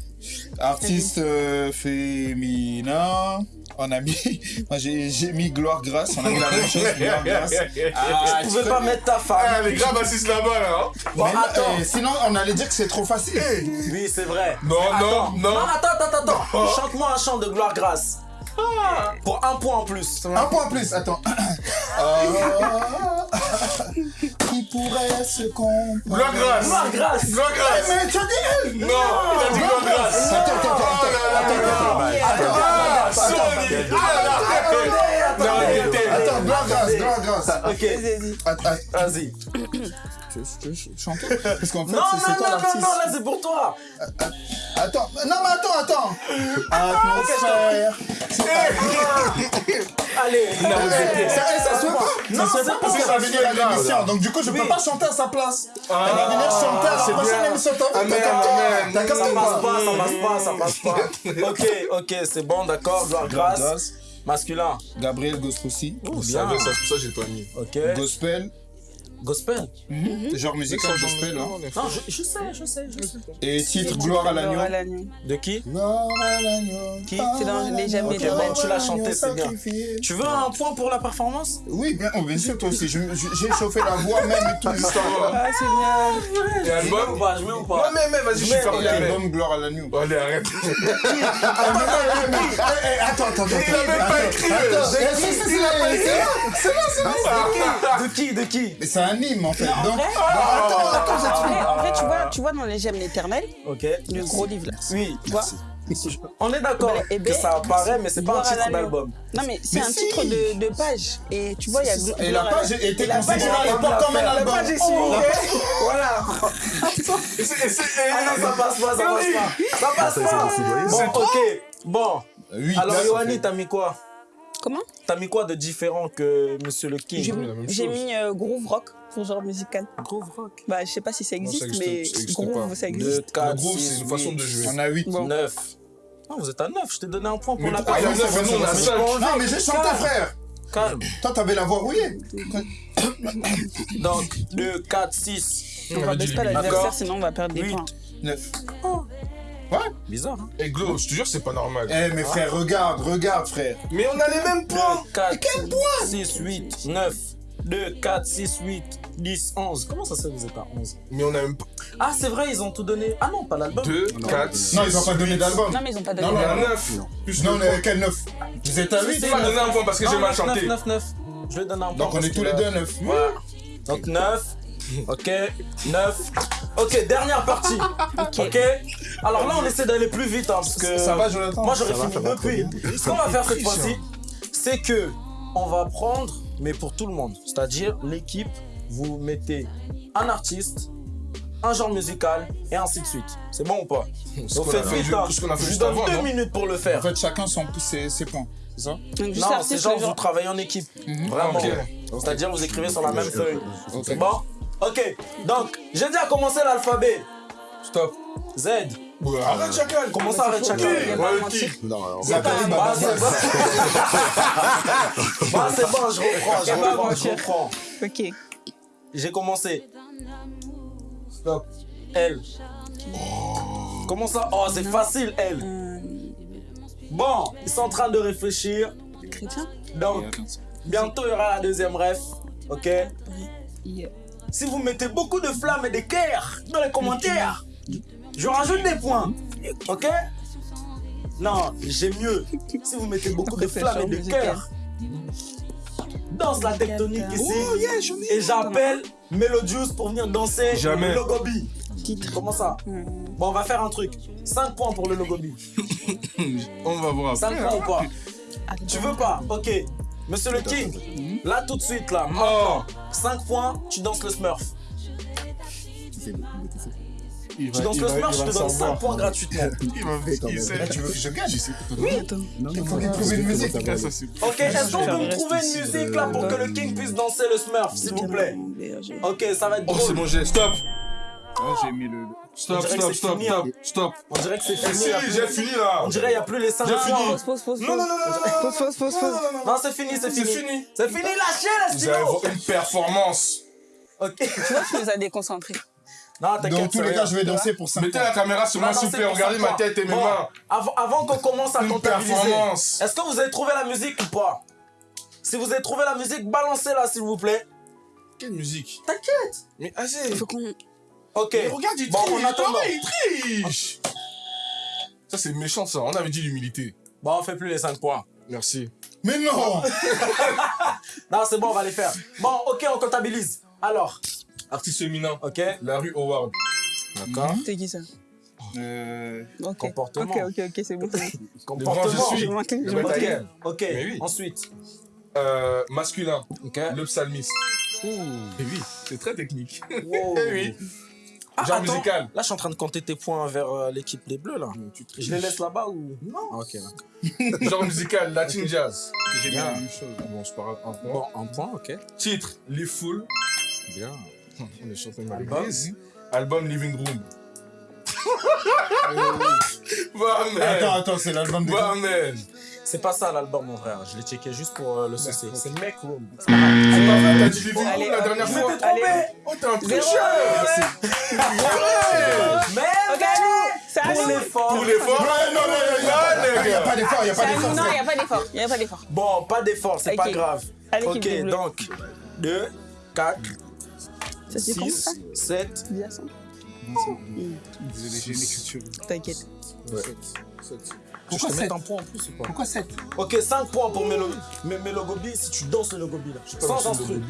Artiste euh, féminin. On a mis. (laughs) Moi j'ai mis Gloire Grâce. On a mis la même chose. Gloire (laughs) Grâce. Ah, Tu pouvais pas mettre ta Ah, femme. les grave assises là-bas là. hein. Bon, attends. eh, sinon on allait dire que c'est trop facile. Oui, c'est vrai. Non, non, non. attends, attends, attends. Chante-moi un chant de gloire grâce. Pour un point en plus. Un point en plus, attends. Oh, (coughs) qui pourrait se comprendre? Gloire grâce. Gloire grâce. Gloire grâce. Mais tu as dit elle Non, il a dit gloire grâce. Attends, attends, attends, Oh attends, Ah, attends, Sony. attends, Ah, grâce, grâce. Ok, Attends, vas-y. Tu veux- tu veux chanter Parce qu'en fait, Non, c'est- non, toi non, non, l'artiste. non, là c'est pour toi. Attends, non mais attends, attends. Atmosphère. Allez, Ça, ça se fait pas. Non, ça se c'est fait parce pas qu'elle va ça, venir à l'émission. Donc du coup, je peux pas chanter à sa place. Ah, Elle va venir chanter à c'est la prochaine bien. émission. T'as Amen, capté amen. T'as ça capté ou passe pas ça passe pas, ça passe pas. Ok, ok, c'est bon, d'accord, gloire grâce. Masculin. Gabriel Gostroussi. Oh, Je bien. savais, ça, c'est pour ça que j'ai pas mis. Ok. Gospel. Gospel. Genre musical gospel. hein. Non, je, je sais, je sais, je sais. Et titre Gloire à l'agneau. Gloire à l'agneau. De qui? Gloire à l'agneau. Qui? C'est dans les Jamais Ok, éternels. bon, tu l'as chanté, c'est bien. Tu veux un point pour la performance? Oui, bien, oh, bien sûr, toi aussi. J'ai chauffé la voix même et tout. Ah, c'est bien. Et Je mets ou album? pas Je mets ou Ouais, pas mais, mais, vas-y, je suis Mais- fermé. L'album Gloire à l'agneau. Allez, arrête. (laughs) Attends, attends, attends. Il a même pas écrit, attends. le- Eh, c'est- c'est- c'est là, c'est là. De qui De qui? En fait. En Donc, vrai, attends, attends, en vrai, en vrai, tu vois, tu vois dans les Gemmes l'éternel, Ok. le gros livre là. Oui, Tu vois (laughs) on est d'accord Eh ben, que ça apparaît, mais c'est pas un titre d'album. Non mais c'est un si. titre de, de page. Et tu vois, il y a Et la page était Et la page, considérée à l'époque comme un La album. page est Oh, signée. la page- Voilà. (laughs) Et Ah non, ça passe pas, ça passe pas. Ça passe Ça, c'est pas. Bon, ok. Bon. Oui, Alors, fait- t'as mis quoi? Comment? T'as mis quoi de différent que Monsieur le J'ai King j'ai mis euh, groove rock genre musical. Groove rock. Bah, je sais pas si ça Non, ça existe, mais ça existe groove, pas. ça 2, existe. 4, Le groove, 6, c'est une façon de jouer. On a 8. Bon. 9. Non, vous êtes à 9. Je t'ai donné un point pour Mais la et nous, on a Mais. Non, j'ai chanté, frère. Calme. Toi, t'avais la voix rouillée. Donc, 2, 4, 6. On va baisser pas l'adversaire, D'accord. sinon on va perdre des points. 9. Bizarre, hein Et Glo, je te jure, c'est pas normal. Eh, mais frère, regarde, regarde, frère. Mais on a les mêmes 2, points. 4, 6, 8, 9. 2, 4, 6, 8, 10, 11. Comment ça se fait que vous êtes à 11 Mais on a même Ah, c'est vrai, ils ont tout donné. Ah non, pas l'album. 2, 4, 6. Non, ils ont pas donné d'album. Non, mais ils ont pas donné. Non, On non, est à non. 9. Plus Non, on est à quel 9 Vous êtes à 8 Tu m'as donné un point parce que j'ai mal 9, chanté. 9, 9. Je vais donner un point. Donc on est tous les deux à 9. Voilà. Donc 9. Ok, 9. Ok, dernière partie. ok. Alors là, on essaie d'aller plus vite hein, parce que. Ça va, Jonathan Moi, j'aurais fini depuis. Ce qu'on va faire cette fois-ci, c'est que on va prendre, mais pour tout le monde. C'est-à-dire, l'équipe, vous mettez un artiste, un genre musical et ainsi de suite. C'est bon ou pas? On fait vite. hein. Je donne avant, deux minutes pour le En faire. fait, chacun son, ses, ses points. C'est ça? Donc, Non, c'est genre vous travaillez en équipe. Vraiment. Ok. C'est-à-dire vous écrivez sur la même feuille. C'est bon Ok. Donc, j'ai dit à commencer l'alphabet. Stop. Z. Arrête, chacal. Comment ça arrête pas mentir. qui? Non, Bah, c'est bon. (laughs) Bah, c'est bon, je reprends, je pas reprends, je mentir. reprends. Ok. J'ai commencé. Stop. L. Comment ça? Oh, c'est facile, L. Euh, Bon, ils sont en train de réfléchir. chrétien? Donc, bientôt il y aura la deuxième ref. Ok? Si vous mettez beaucoup de flammes et de cœurs dans les commentaires, je rajoute des points. Ok? Non, j'ai mieux. Si vous mettez beaucoup de flammes et de cœurs, danse la tectonique ici. Oh, yeah. Et j'appelle Melodius pour venir danser Jamais. le Logobi. Comment ça? Euh, Bon, on va faire un truc. 5 points pour le Logobi. (laughs) On va voir. 5 points ou pas? Tu veux pas? Ok. Monsieur le King, là tout de suite, là, Oh. maintenant, 5 points, tu danses le Smurf. Tu danses le Smurf, je te donne 5 points gratuitement. Il m'a fait. Là, tu veux que je gagne Attends. Il faut qu'il trouve une musique. Ah, Ok, est-ce qu'on peut me trouver ici, une musique là pour que le King puisse danser le Smurf, s'il vous plaît Ok, ça va être Oh, c'est drôle. mon geste. Stop. j'ai mis le. Stop, stop, stop, fini, stop, hein. stop. On dirait que c'est Eh, fini. si, j'ai fini là. On dirait qu'il n'y a plus les 5 J'ai points. fini. Pause, pause, pause. Non, non, non, non, non, non. Pause, pause, pause. Non, c'est fini, c'est C'est fini. fini. C'est fini, lâchez Vous allez stylo. voir une performance. Ok. Tu vois, tu nous as déconcentrés. Non, t'inquiète. Dans tous les cas, je vais danser pour 5 Mettez la caméra sur moi, s'il vous plaît. Regardez ma tête et mes mains. Avant, qu'on commence à Une comptabiliser, performance. est-ce que vous avez trouvé la musique ou pas? Si vous avez trouvé la musique, balancez-la s'il vous plaît. Quelle musique? T'inquiète. Mais assez. Il faut qu'on. Ok. Mais regarde, il Bon, triche. en attendant. Ouais, il triche. Ça, c'est méchant, ça. On avait dit l'humilité. Bon, on fait plus les 5 points. Merci. Mais non (laughs) Non, c'est bon, on va les faire. Bon, ok, on comptabilise. Alors, Artiste féminin. Ok, La rue Howard. d'accord. C'est qui ça Euh, Ok. Comportement. Ok, ok, ok, c'est bon. (laughs) Comportement. je suis. Je je. Ok, oui. ensuite. Euh, masculin. Ok. Le psalmiste. Ouh. Et oui, c'est très technique. Wow. (laughs) Eh oui. Ah, Genre attends, musical. Là, je suis en train de compter tes points vers euh, l'équipe Les Bleus, là. Je les laisse là-bas ou? Non. Ok, d'accord. (laughs) Genre musical, Latin Jazz. J'ai Bien. la même chose. Bon, pas grave, un point. Bon, un point, ok. Titre, Les Foules. Bien. On est champion de Album. Album Living Room. Bah, man. Attends, attends, c'est l'album de Bah. C'est pas ça l'album, mon frère. Je l'ai checké juste pour euh, le saucer. C'est Make Room. C'est pas vrai, t'as dit Living Room la dernière Je fois. m'étais trompé. Oh, t'es un tricheur. Mais à pour l'effort. Pour l'effort. Non, non, non, non, Il les n'y a gars. pas d'effort, pas. Non, pas pas. Bon, pas d'effort, c'est pas grave. Ok, donc 2, 4, Ça se dit comment ça 6, 7. Dis à ça. Désolé, j'ai une écriture. T'inquiète. Je te mets un point en plus ou pas? Pourquoi 7 Ok, 5 points pour Melo, Melogobi si tu danses le Logobi là. Sans instru.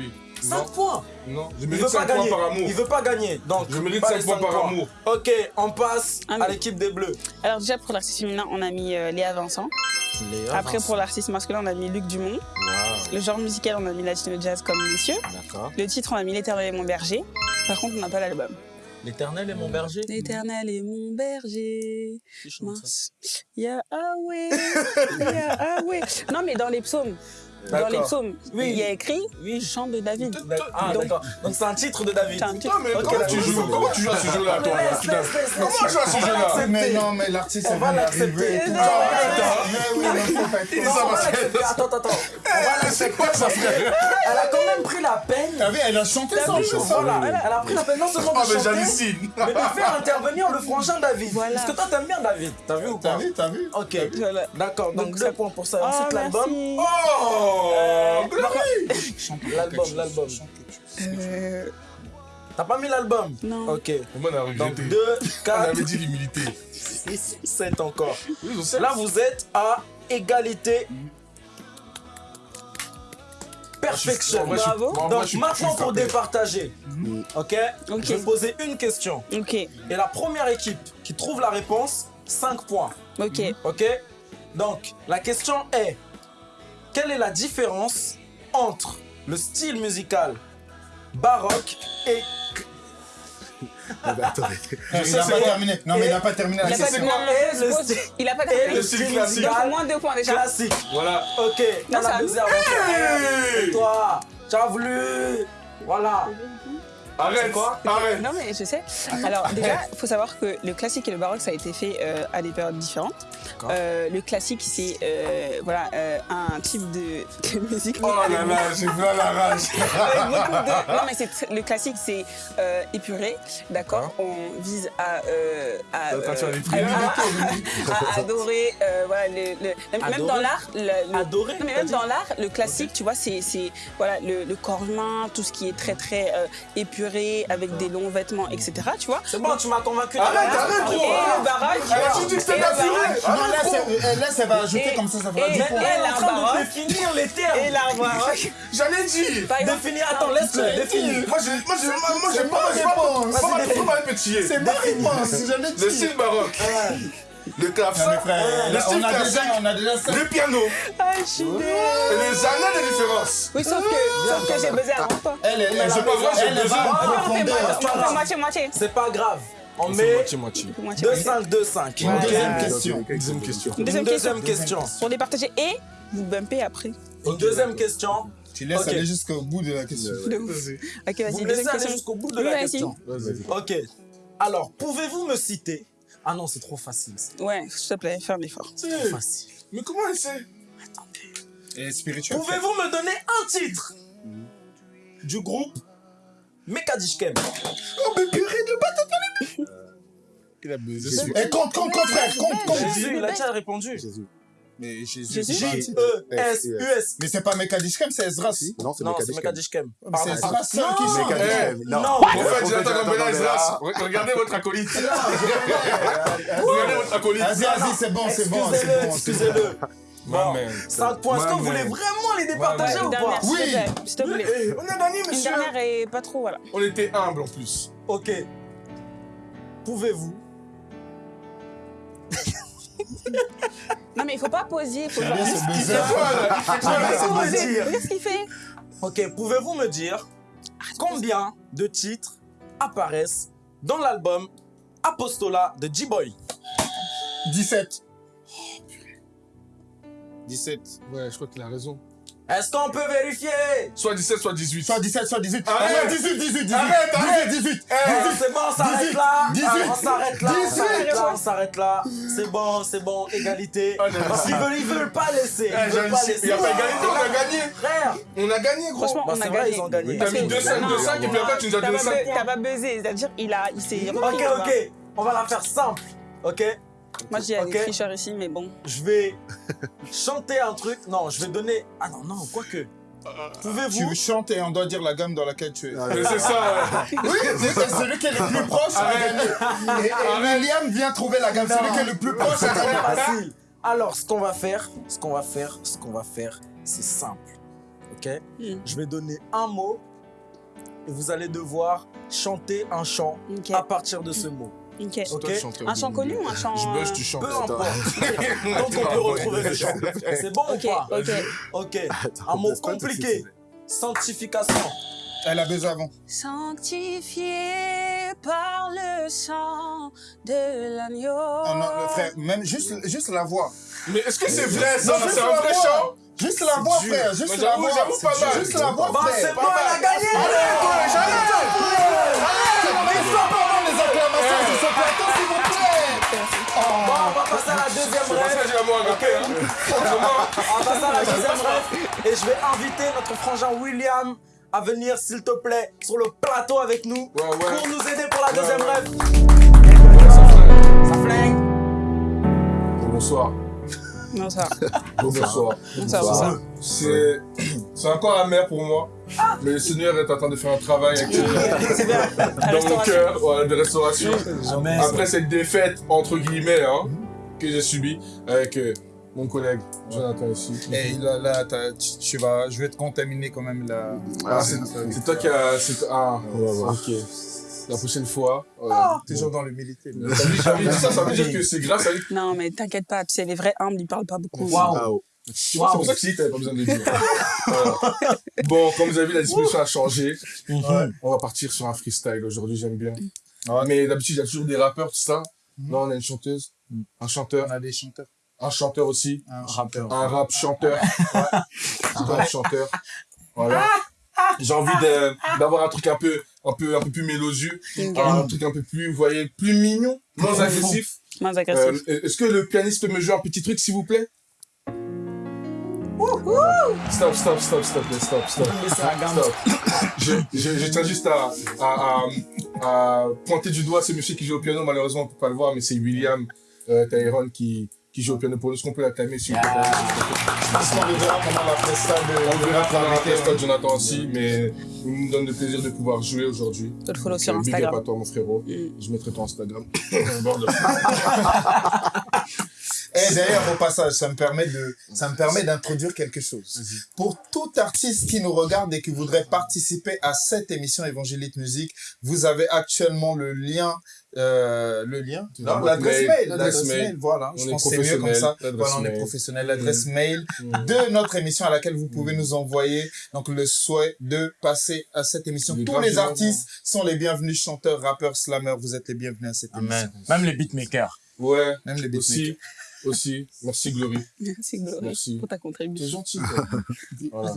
5 Non, points non. Je Il mérite veut pas 5 points gagner. par amour. Il veut pas gagner. Donc, Je mérite pas 5 les points par amour. Ok, on passe Ah, à l'équipe des Bleus. Alors déjà pour l'artiste féminin, on a mis euh, Léa Vincent. Après pour l'artiste masculin, on a mis Luc Dumont. Le genre musical, on a mis Latino Jazz comme messieurs. Le titre, on a mis L'éternel est mon berger. Par contre, on n'a pas l'album. L'éternel est mon berger. L'éternel est mon berger. Mince. Yahweh. Yahweh. Non, mais dans les psaumes. Dans les psaumes, Oui. il y a écrit Oui. Chant de David. Ah, Donc- d'accord. Donc, c'est un titre de David. Un titre. Non, mais Ok, comment tu joues. Comment tu joues à ce jeu-là, toi Comment tu joues à ce jeu-là Mais non, mais l'artiste, On va vient l'accepter. Non, Ah, Mais. Attends, attends, attends. On va C'est quoi ça, frère Elle a quand même pris la peine. T'as vu, elle a chanté T'as ça en. Voilà, elle a pris la peine non seulement Ah, de mais chanter, mais de faire intervenir le frangin David. Parce que toi, t'aimes bien David. T'as vu ou T'as pas vu, t'as vu Ok. D'accord, donc Donc, deux ça- points pour ça. Oh, Ensuite, l'album. merci. Oh (laughs) L'album, l'album. Euh, T'as pas mis l'album non. Ok. On Donc rejeté 2, (laughs) On 4, avait dit l'humilité. 6, 7 encore. Là, vous êtes à égalité. Perfection. Bravo. Donc maintenant pour départager, ok, Ok. je vais poser une question. Ok. Et la première équipe qui trouve la réponse, 5 points. Ok. Ok Donc la question est, quelle est la différence entre le style musical baroque et... Non, mais attendez. (laughs) Il n'a pas terminé. Non, mais il n'a pas terminé. Il a c'est pas Il terminé. le style classique. Donc moins deux points déjà. classique Voilà. Ok, Non, on a ça- baisé avant toi. Et toi, tu as voulu... Voilà. Arrête quoi Arrête Non mais je sais. Alors déjà, il faut savoir que le classique et le baroque, ça a été fait euh, à des périodes différentes. Euh, le classique, c'est euh, voilà euh, un type de, (laughs) de musique. Oh là là, j'ai plein la rage. (laughs) de- Non mais le classique, c'est euh, épuré, d'accord. On vise à euh, à, euh, à- (laughs) à- adorer euh, voilà le, le- même Adorer dans l'art le- le- Adorer, non, mais même dans l'art le classique tu vois c'est voilà le, le corps humain tout ce qui est très très euh, épuré avec des longs vêtements etc tu vois C'est bon, tu m'as convaincu. Arrête, arrête, et gros le baroque Ah, tu dis que c'était et le naturel. baroque, Non, là, c'est- ça va ajouter Et- comme ça, ça fera et- 10 Mais points. elle est en train de définir les termes. et l'art baroque (laughs) J'allais dire Définir, attends, laisse-le, définir. Moi, j'ai C'est pas ma réponse. C'est ma réponse, j'allais Le dire. style baroque. Le clavecin. Le là, style on a classique. on. Le piano. ah je suis les années de différence. oui sauf que j'ai besoin avant toi Elle, elle, elle, je peux voir, j'ai va Ah, on moitié- on moitié C'est pas grave. On met moitié-moitié. Moitié, moitié. 2-5, 2-5. Une ok deuxième question. Deuxième question. Deuxième question question. pour départager et vous bumpez après deuxième question. Tu laisses Ok. aller jusqu'au bout de la question. De ouf. ok Vous vas-y me laissez aller jusqu'au bout de Oui, la question. Ok. Alors, pouvez-vous me citer Ah non, c'est trop facile. C'est ouais s'il te plaît fais un effort trop facile. Mais comment elle sait? Et spirituel. Pouvez-vous me donner un titre? Du groupe Mekadishkem Oh, mais purée de bâton. Il a baisé Jésus. Eh, compte, compte, compte, frère, compte, compte. Jésus, il a déjà répondu. Jésus. Mais Jésus. J-E-S-U-S. Mais c'est pas Mekadishkem, c'est Ezra. Non, c'est Non, c'est Mekadishkem. C'est Pardon. Ezra seul qui chante. Mekadishkem. Non. Non. En fait, Jonathan Gambela Ezra, regardez votre acolyte. (laughs) Regardez votre acolyte. Vas-y, vas-y, c'est bon, c'est bon, Excusez-le, bon. c'est bon. excusez-le. Bon, man. 5 points. Est-ce que vous voulez vraiment les départager Une ou pas? Oui. s'il te plaît. Eh, on gagné, Une monsieur. dernière et pas trop, voilà. On était humble en plus. Ok. Pouvez-vous (laughs) Non, mais il faut pas poser, il faut J'aime bien ce C'est buzzer. quoi, là Il fait quoi, là Laissez-moi poser. dire. Regarde ce qu'il fait? Ok, pouvez-vous me dire combien de titres apparaissent dans l'album Apostola de G-Boy? 17. 17. Ouais, je crois qu'il a raison. Est-ce qu'on peut vérifier? Soit 17, soit 18. Soit 17, soit 18. Arrête. Ah, 18, 18, 18. Arrête, arrête. 18, 18. Eh, C'est bon, on s'arrête 18, là 18, Ah, On s'arrête là, on 18. s'arrête là, on s'arrête là C'est bon, c'est bon, égalité Parce qu'ils non. veulent, ils veulent pas laisser Eh, Ils veulent pas laisser Il a pas égalité, on a gagné. Frère On a gagné, gros. Franchement, Bah, on a gagné. ils ont gagné. T'as mis Parce que- 2 5, 2 Non, 5 et puis après tu nous as donné pas 5 bu- points. T'as pas buzzé, c'est-à-dire il a, il s'est repris. Ok, ok, on va la faire simple, ok? Moi, je dis, il y a Ok. des tricheurs ici, mais bon. Je vais chanter un truc, non, je vais donner... Ah non, non, quoique Pouvez-vous... Tu chantes et on doit dire la gamme dans laquelle tu es. Mais c'est ça. (laughs) Oui, c'est celui qui est le plus proche a gagné. Et, et William vient trouver la gamme. Celui qui est le plus proche gagné. facile. Alors, ce qu'on va faire, ce qu'on va faire, ce qu'on va faire, c'est simple. Ok? Mm. Je vais donner un mot et vous allez devoir chanter un chant à partir de ce mot. Ok. Ok Toi, tu chantes. Un chant connu ou un chant. Je buzz, euh, tu chantes. Peu importe. (laughs) Donc on peut retrouver le chant. C'est bon Ok, ou pas? ok. Ok. Attends, Un mot compliqué. Sanctification. Elle a besoin avant. Sanctifié par le sang de l'agneau. Ah non, frère, même juste, juste la voix. Mais est-ce que c'est vrai ça? Non, C'est juste un la vrai voix. chant? Juste la voix, frère. Juste Mais la j'avoue, voix. j'avoue, pas mal. Juste la voix, Bah frère. c'est bon, elle a gagné Mais Franchement. On va passer à la deuxième rêve. Et je vais inviter notre frangin William à venir, s'il te plaît, sur le plateau avec nous Ouais, ouais. pour nous aider pour la Ouais, deuxième ouais. rêve. Ça flingue. Bonsoir. Bonsoir. Bonsoir, bonsoir. C'est c'est encore amer pour moi. Mais le Seigneur est en train de faire un travail actuellement. À dans mon cœur de restauration. Après cette défaite, entre guillemets, hein, que j'ai subie avec euh, mon collègue Jonathan ici. Et là, là tu, tu vas, je vais te contaminer quand même là. Ah, c'est c'est toi qui as. c'est- Ah, ok. La prochaine fois. voilà. Toujours dans l'humilité. Dit ça, ça veut dire que c'est grâce à lui. Non, mais t'inquiète pas, tu sais, les vrais humbles, ils parlent pas beaucoup. Waouh. Ah, oh. C'est pour ça que si t'avais pas besoin de le dire. Voilà. Bon, comme vous avez vu, la disposition a changé. On va partir sur un freestyle aujourd'hui, j'aime bien. Mais d'habitude, il y a toujours des rappeurs, tout ça. Là, on a une chanteuse, un chanteur, On a des chanteurs. un chanteur aussi, Un rappeur. un rap chanteur, un rap chanteur. Voilà. J'ai envie de- d'avoir un truc un peu, un peu, un peu plus mélodieux, un truc un peu plus, vous voyez, plus mignon, moins agressif. Moins agressif. Euh, Est-ce que le pianiste peut me jouer un petit truc, s'il vous plaît? Stop, stop, stop, stop, stop, stop. Stop. Je, je, je tiens juste à, à, à, à pointer du doigt ce monsieur qui joue au piano. Malheureusement, on ne peut pas le voir, mais c'est William euh, Tyrone qui, qui joue au piano pour nous. Est-ce qu'on peut l'acclamer s'il vous plaît? Parce qu'on le verra pendant la presta de. On verra pendant la presta de Jonathan aussi, mais il nous donne le plaisir de pouvoir jouer aujourd'hui. Faut le follow sur Euh, Big up Instagram. à toi, mon frérot. Mm. Je mettrai ton Instagram. (laughs) (laughs) Et d'ailleurs, au passage, ça me permet de, ça me permet d'introduire quelque chose. Pour tout artiste qui nous regarde et qui voudrait participer à cette émission Évangélite Musique, vous avez actuellement le lien, euh, le lien, non, l'adresse mail, l'adresse mail. mail, voilà. On Je est pense que c'est mieux comme ça. l'adresse Voilà, on est mail. professionnel. L'adresse mail Mm. de notre émission à laquelle vous pouvez nous envoyer donc le souhait de passer à cette émission. Tous les artistes sont les bienvenus, chanteurs, rappeurs, slammers, vous êtes les bienvenus à cette émission. Même les beatmakers. Ouais, Même les beatmakers. aussi. Aussi. Merci, Glory. Merci, Glory, Merci. pour ta contribution. gentil, toi. (laughs) Voilà.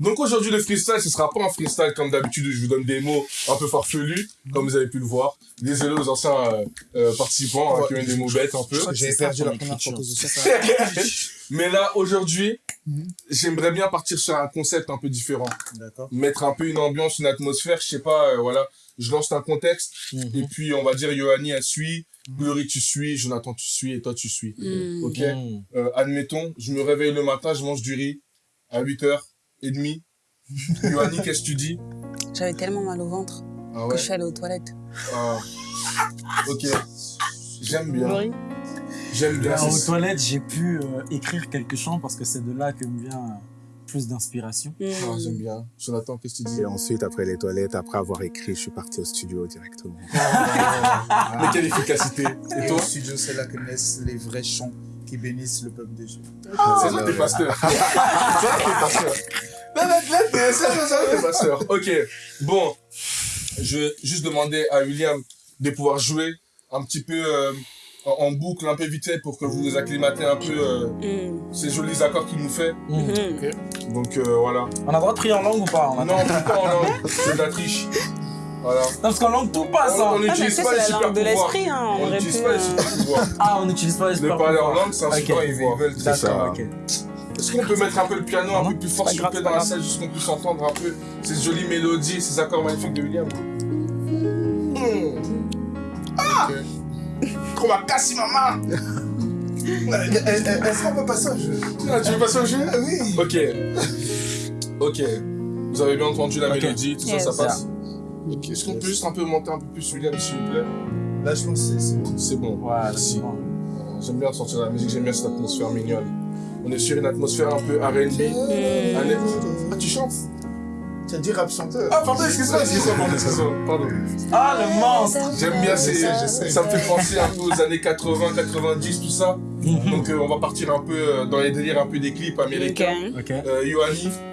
Donc aujourd'hui, le freestyle, ce sera pas un freestyle comme d'habitude où je vous donne des mots un peu farfelus, comme vous avez pu le voir. Désolé aux anciens euh, euh, participants hein, qui ont eu des mots bêtes un peu. J'ai perdu la première fois sais (laughs) (laughs) Mais là, aujourd'hui, j'aimerais bien partir sur un concept un peu différent. D'accord. Mettre un peu une ambiance, une atmosphère, je sais pas, euh, voilà. Je lance un contexte, et puis on va dire Yohani, elle suit, Glory, tu suis, Jonathan, tu suis, et toi, tu suis. Mm. Ok Euh, Admettons, je me réveille le matin, je mange du riz à 8h30. (laughs) Yohani, qu'est-ce que tu dis? J'avais tellement mal au ventre Ah que je suis allée aux toilettes. Ah. Ok. J'aime bien. Glory J'aime bien. Alors, aux toilettes, j'ai pu euh, écrire quelques chants parce que c'est de là que me vient euh, plus d'inspiration. Mm. Ah, j'aime bien. Jonathan, qu'est-ce que tu dis? Et ensuite, après les toilettes, après avoir écrit, je suis parti au studio directement. (laughs) Mais quelle efficacité Et toi au studio, c'est là que naissent les vrais chants qui bénissent le peuple de Dieu. (laughs) C'est ça, t'es pasteur. C'est ça, t'es pasteur. Là, là, t'es ça, t'es pasteur. Ok. Bon. Je vais juste demander à William de pouvoir jouer un petit peu euh, en, en boucle, un peu vite fait pour que vous vous acclimatez un peu euh, Mm. ces jolis accords qu'il nous fait. Mm. Donc euh, voilà. On a le droit de prier en langue ou pas Non, pas en langue. C'est de la triche. Voilà. Non, parce qu'en langue, tout passe. On- hein. on Ah, n'utilise ça, pas c'est les la super langue de pouvoirs. l'esprit, hein. On n'utilise pas les super pouvoirs. Ah, on n'utilise pas les super parler en langue, c'est un super pouvoir. D'accord, ça. Est-ce qu'on peut mettre un peu le piano un peu plus fort, plaît, c'est dans la salle, juste qu'on puisse entendre un peu ces jolies mélodies, ces accords magnifiques de William? Ah (laughs) Trop ma casse, maman (laughs) Est-ce qu'on peut passer au jeu? Ah, Tu veux passer au jeu? Oui. Ok. Ok. Vous avez bien entendu la mélodie, tout Yes. ça, ça passe Ok. Est-ce qu'on peut juste un peu monter un peu plus William, s'il vous plaît? Là, je pense que c'est- bon. Voilà, Merci. c'est bon. Voilà, J'aime bien sortir la musique, j'aime bien cette atmosphère mignonne. On est sur une atmosphère un peu R&B. Ah, tu chantes? Tu as dit rap chanteur. Ah, pardon, excuse-moi, excuse-moi, pardon, excuse-moi, pardon. Ah, le monstre J'aime bien ces... sais, je sais. Ça me fait penser un peu aux années 80, 90, tout ça. Donc euh, on va partir un peu euh, dans les délires un peu des clips américains. Ok. Euh, il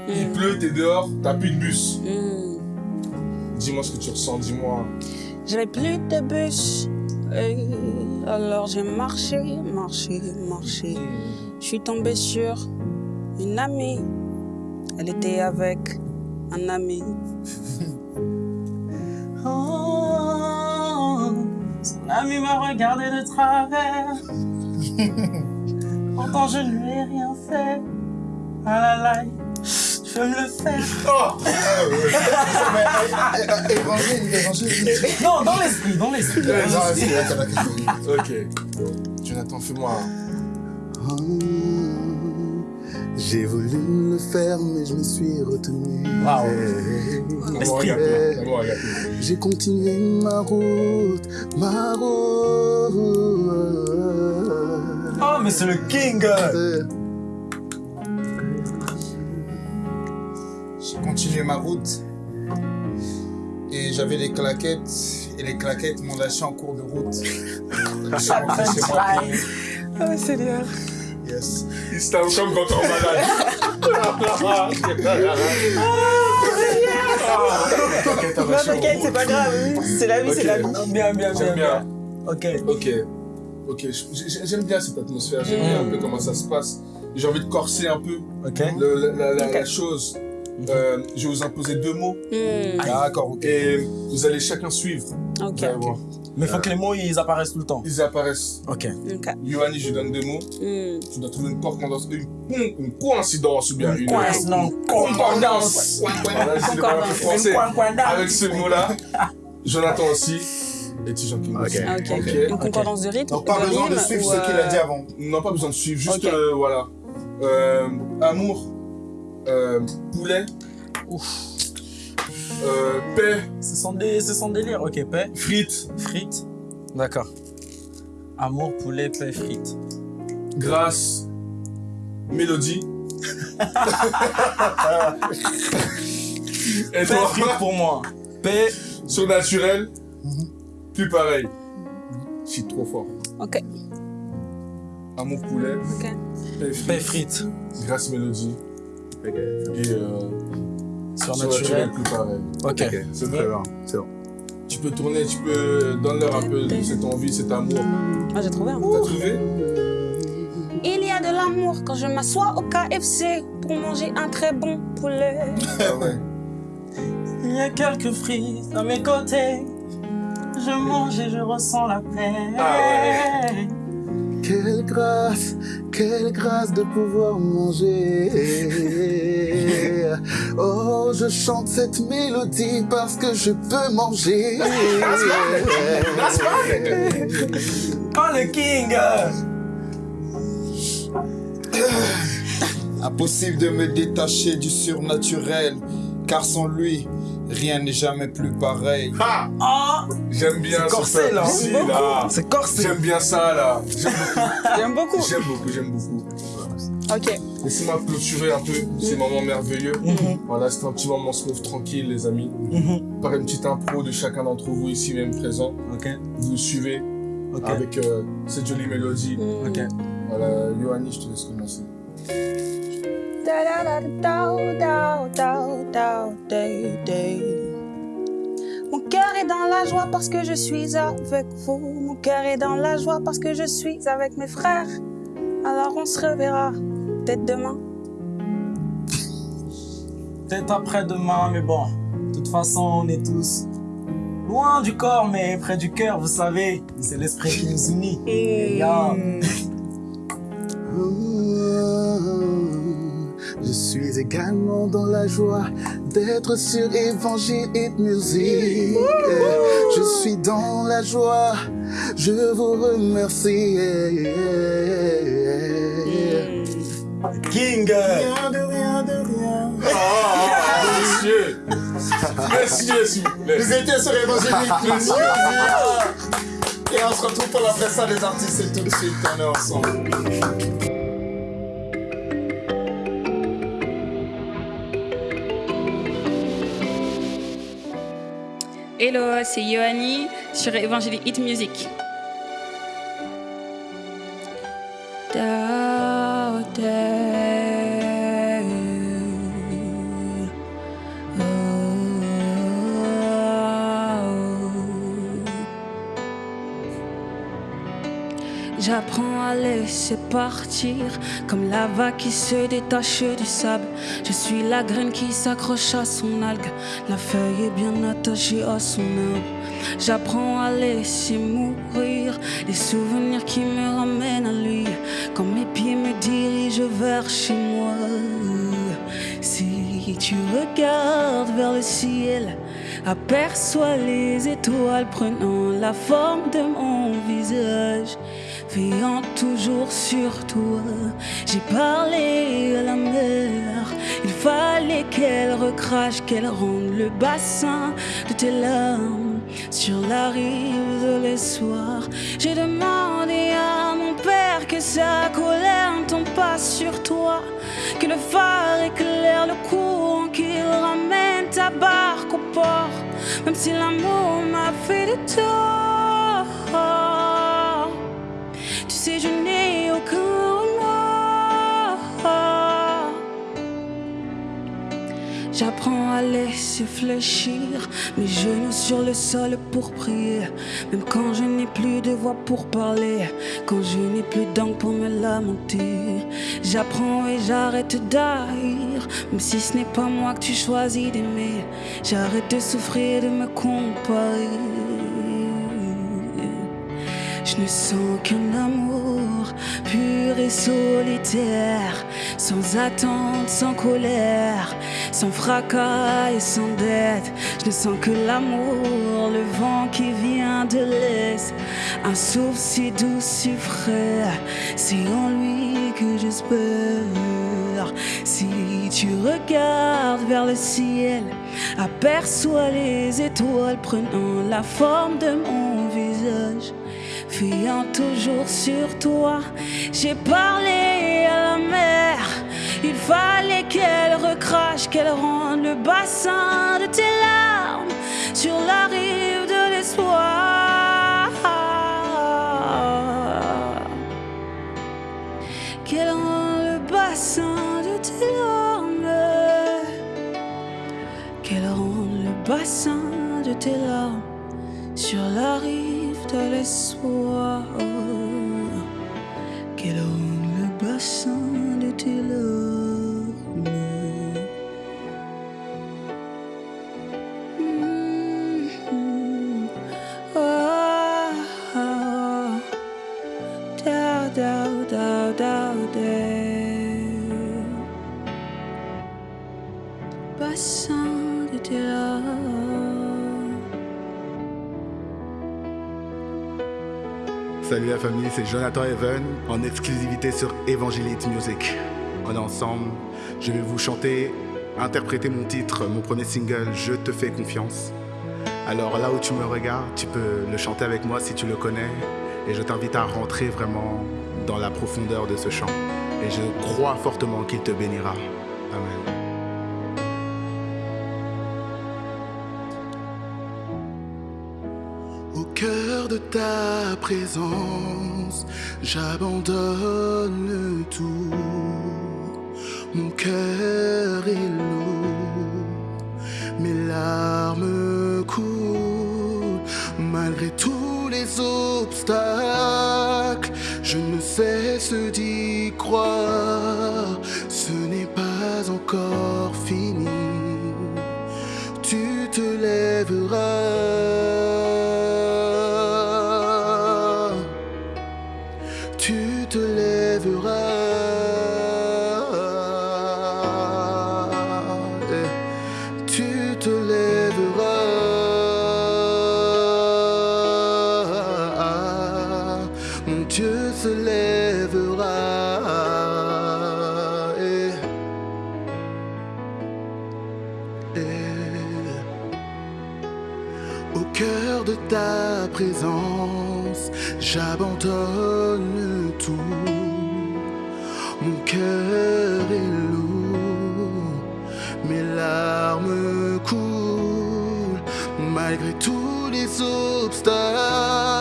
Mm. pleut, t'es dehors, t'as plus de bus. Mm. Dis-moi ce que tu ressens, dis-moi. J'avais plus de bus. Et alors j'ai marché, marché, marché. Je suis tombée sur une amie. Elle était avec un ami. (laughs) Oh, son ami m'a regardé de travers. (laughs) Pourtant, je ne lui ai rien fait. Ah là là, je vais me le faire. (laughs) Oh Mais, Évangile, évangile. Non, dans l'esprit, dans l'esprit. Ok. Jonathan, fais-moi. Oh, J'ai voulu le faire, mais je me suis retenu. L'esprit. agapé, l'amour agapé. J'ai continué ma route, ma route. Oh, mais c'est le king. J'ai continué ma route. Et j'avais les claquettes. Et les claquettes m'ont lâché en cours de route. (laughs) Je suis rentré chez moi. Oh Seigneur. Yes. Tape comme quand on malade. T'inquiète, Non, t'inquiète, c'est pas grave. C'est la vie, c'est la vie. Bien, bien, bien, J'aime bien. Ok. Ok. Ok, j'aime bien cette atmosphère, j'aime bien un peu comment ça se passe. J'ai envie de corser un peu Ok. le- la, la- la- Ok. la chose. Euh, je vais vous imposer deux mots Mm. D'accord, ok. et vous allez chacun suivre. Ok. Mais faut que les mots, ils apparaissent tout le temps. Ils apparaissent. Ok. Ok. Yoanni, je lui donne deux mots. Mm. Tu dois trouver une correspondance, une, coïncidence ou bien une. Non. Concordance. Concordance. Avec ce mot-là. (laughs) Jonathan aussi. Et Tijan King aussi. Ah, ok. Ok. Une concordance de rythme. Donc, pas besoin de suivre ce qu'il a dit euh, avant. Non, pas besoin de suivre, juste euh, voilà. Euh, amour, euh, poulet, euh, paix, C'est son, dé- c'est son délire. Ok, paix. frites, Frites. D'accord. Amour, poulet, paix, frites. grâce, mélodie. (laughs) Et Paix, toi, frites pour moi. Paix. surnaturel, plus pareil. Je suis trop fort. Ok. Amour, poulet, Ok. paix, Paix, frites, grâce, mélodie. Ok, Et euh, Surnaturel. surnaturel, plus pareil. Ok. C'est très bon bien, c'est bon. Tu peux tourner, tu peux donner un peu de cette envie, cet amour. Ah, j'ai trouvé un. T'as trouvé? Il y a de l'amour quand je m'assois au KFC pour manger un très bon poulet. Ah ouais. Il y a quelques frites à mes côtés. Je mange et je ressens la paix. Ah Quelle grâce, quelle grâce de pouvoir manger. Oh, je chante cette mélodie parce que je peux manger. Oh, le king Impossible de me détacher du surnaturel, car sans lui, Rien n'est jamais plus pareil. Ah J'aime bien C'est ce corsé, peuple là. là. C'est corsé. J'aime bien ça, là. J'aime beaucoup. J'aime beaucoup. J'aime beaucoup, j'aime beaucoup. Ok. Laissez-moi clôturer un peu ces moments merveilleux. Mhm. Voilà, c'était un petit moment smooth, tranquille, les amis. Mhm. Par une petite impro de chacun d'entre vous ici même présent. Ok. Vous suivez avec euh, cette jolie mélodie. Mm. Ok. Voilà, Yoanni, je te laisse commencer. Mon cœur est dans la joie parce que je suis avec vous. Mon cœur est dans la joie parce que je suis avec mes frères. Alors on se reverra peut-être demain. Peut-être après-demain, mais bon. De toute façon, on est tous loin du corps, mais près du cœur, vous savez. C'est l'esprit qui nous unit. Et. Je suis également dans la joie d'être sur Évangile Hit Music. Je suis dans la joie, je vous remercie. King Rien de rien de rien. Ah, messieurs Messieurs, s'il vous plaît. Vous étiez sur Évangélique Music. Et on se retrouve pour la presse des artistes et tout de suite, on est ensemble. Hello, c'est Yoanni sur Evangelic Hit Music. Laisser partir comme la vague qui se détache du sable. Je suis la graine qui s'accroche à son algue. La feuille est bien attachée à son arbre. J'apprends à laisser mourir les souvenirs qui me ramènent à lui. Quand mes pieds me dirigent vers chez moi. Si tu regardes vers le ciel, aperçois les étoiles prenant la forme de mon visage veillant toujours sur toi. J'ai parlé à la mer, il fallait qu'elle recrache, qu'elle rende le bassin de tes larmes sur la rive de l'espoir. J'ai demandé à mon père que sa colère ne tombe pas sur toi, que le phare éclaire le courant, qu'il ramène ta barque au port, même si l'amour m'a fait de tort. Sais, je n'ai aucun. J'apprends à laisser fléchir mes genoux sur le sol pour prier. Même quand je n'ai plus de voix pour parler, quand je n'ai plus d'angle pour me lamenter. J'apprends et j'arrête d'haïr, même si ce n'est pas moi que tu choisis d'aimer. J'arrête de souffrir et de me comparer. Je ne sens qu'un amour pur et solitaire, sans attente, sans colère, sans fracas et sans dette. Je ne sens que l'amour, le vent qui vient de l'Est, un souffle si doux, si frais. C'est en lui que j'espère. Si tu regardes vers le ciel, aperçois les étoiles prenant la forme de mon visage veillant toujours sur toi. J'ai parlé à la mer, il fallait qu'elle recrache, qu'elle rende le bassin de tes larmes sur la rive de l'espoir. Qu'elle rende le bassin de tes larmes, qu'elle rende le bassin de tes larmes sur la rive de l'espoir. Qu'elle rende le bassin c'est Jonathan Even en exclusivité sur Evangelite Music. On ensemble, je vais vous chanter interpréter mon titre, mon premier single, Je te fais confiance. Alors là où tu me regardes, tu peux le chanter avec moi si tu le connais. Et je t'invite à rentrer vraiment dans la profondeur de ce chant. Et je crois fortement qu'il te bénira. Ta présence, j'abandonne tout. Mon cœur est lourd, mes larmes coulent. Malgré tous les obstacles, je ne cesse d'y Dieu se lèvera. Au cœur de ta présence, j'abandonne tout. Mon cœur est lourd, mes larmes coulent. Malgré tous les obstacles,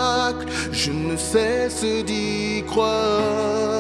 je ne cesse d'y croire.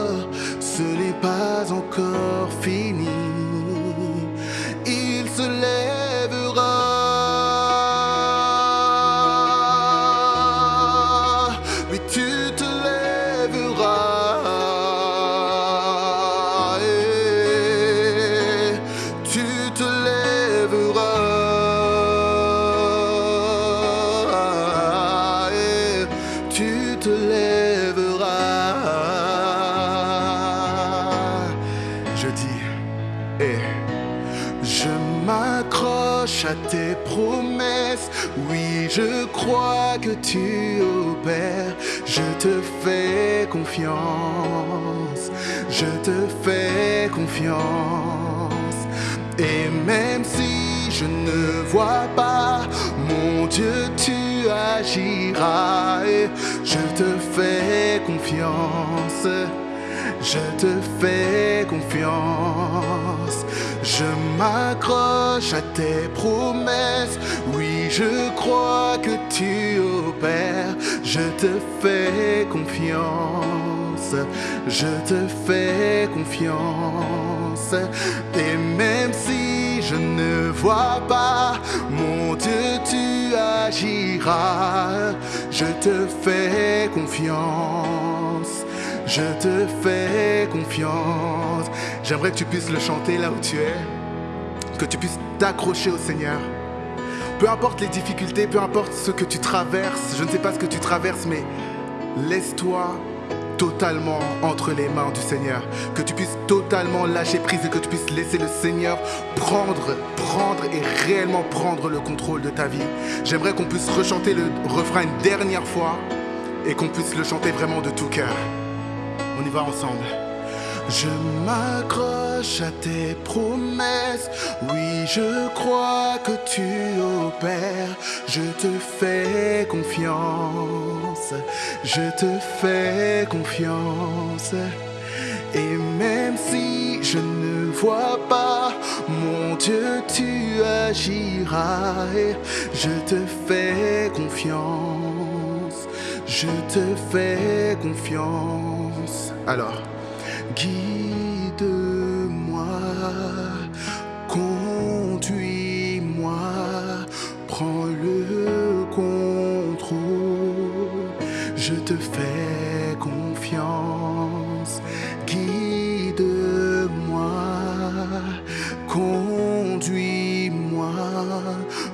Je te fais confiance. Et même si je ne vois pas, mon Dieu tu agiras, je te fais confiance. Je te fais confiance, je m'accroche à tes promesses. Oui, je crois que tu opères. Je te fais confiance, je te fais confiance. Et même si je ne vois pas, mon Dieu, tu agiras. Je te fais confiance. Je te fais confiance. J'aimerais que tu puisses le chanter là où tu es. Que tu puisses t'accrocher au Seigneur. Peu importe les difficultés, peu importe ce que tu traverses, je ne sais pas ce que tu traverses, mais laisse-toi totalement entre les mains du Seigneur. Que tu puisses totalement lâcher prise et que tu puisses laisser le Seigneur prendre, prendre et réellement prendre le contrôle de ta vie. J'aimerais qu'on puisse rechanter le refrain une dernière fois et qu'on puisse le chanter vraiment de tout cœur. On y va ensemble. Je m'accroche à tes promesses, oui je crois que tu opères, je te fais confiance, je te fais confiance. Et même si je ne vois pas, mon Dieu tu agiras, je te fais confiance, je te fais confiance. Alors, guide-moi, conduis-moi, prends le contrôle, je te fais confiance, guide-moi, conduis-moi,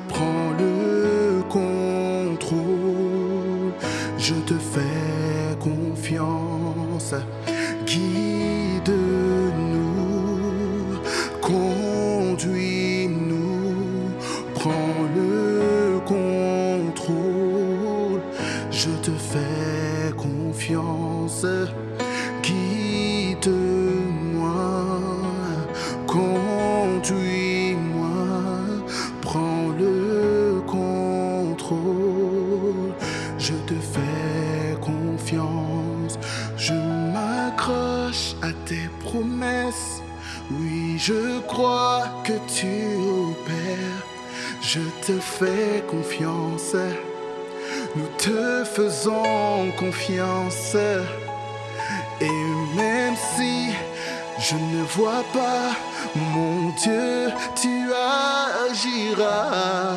prends le contrôle, je te fais confiance, guide-nous, conduis-nous, que tu opères. Je te fais confiance. Nous te faisons confiance. Et même si je ne vois pas, mon Dieu, tu agiras.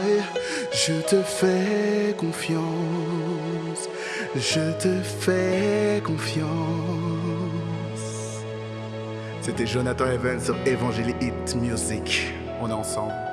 Je te fais confiance. Je te fais confiance. C'était Jonathan Evans sur Evangeli Hit Music. On est ensemble.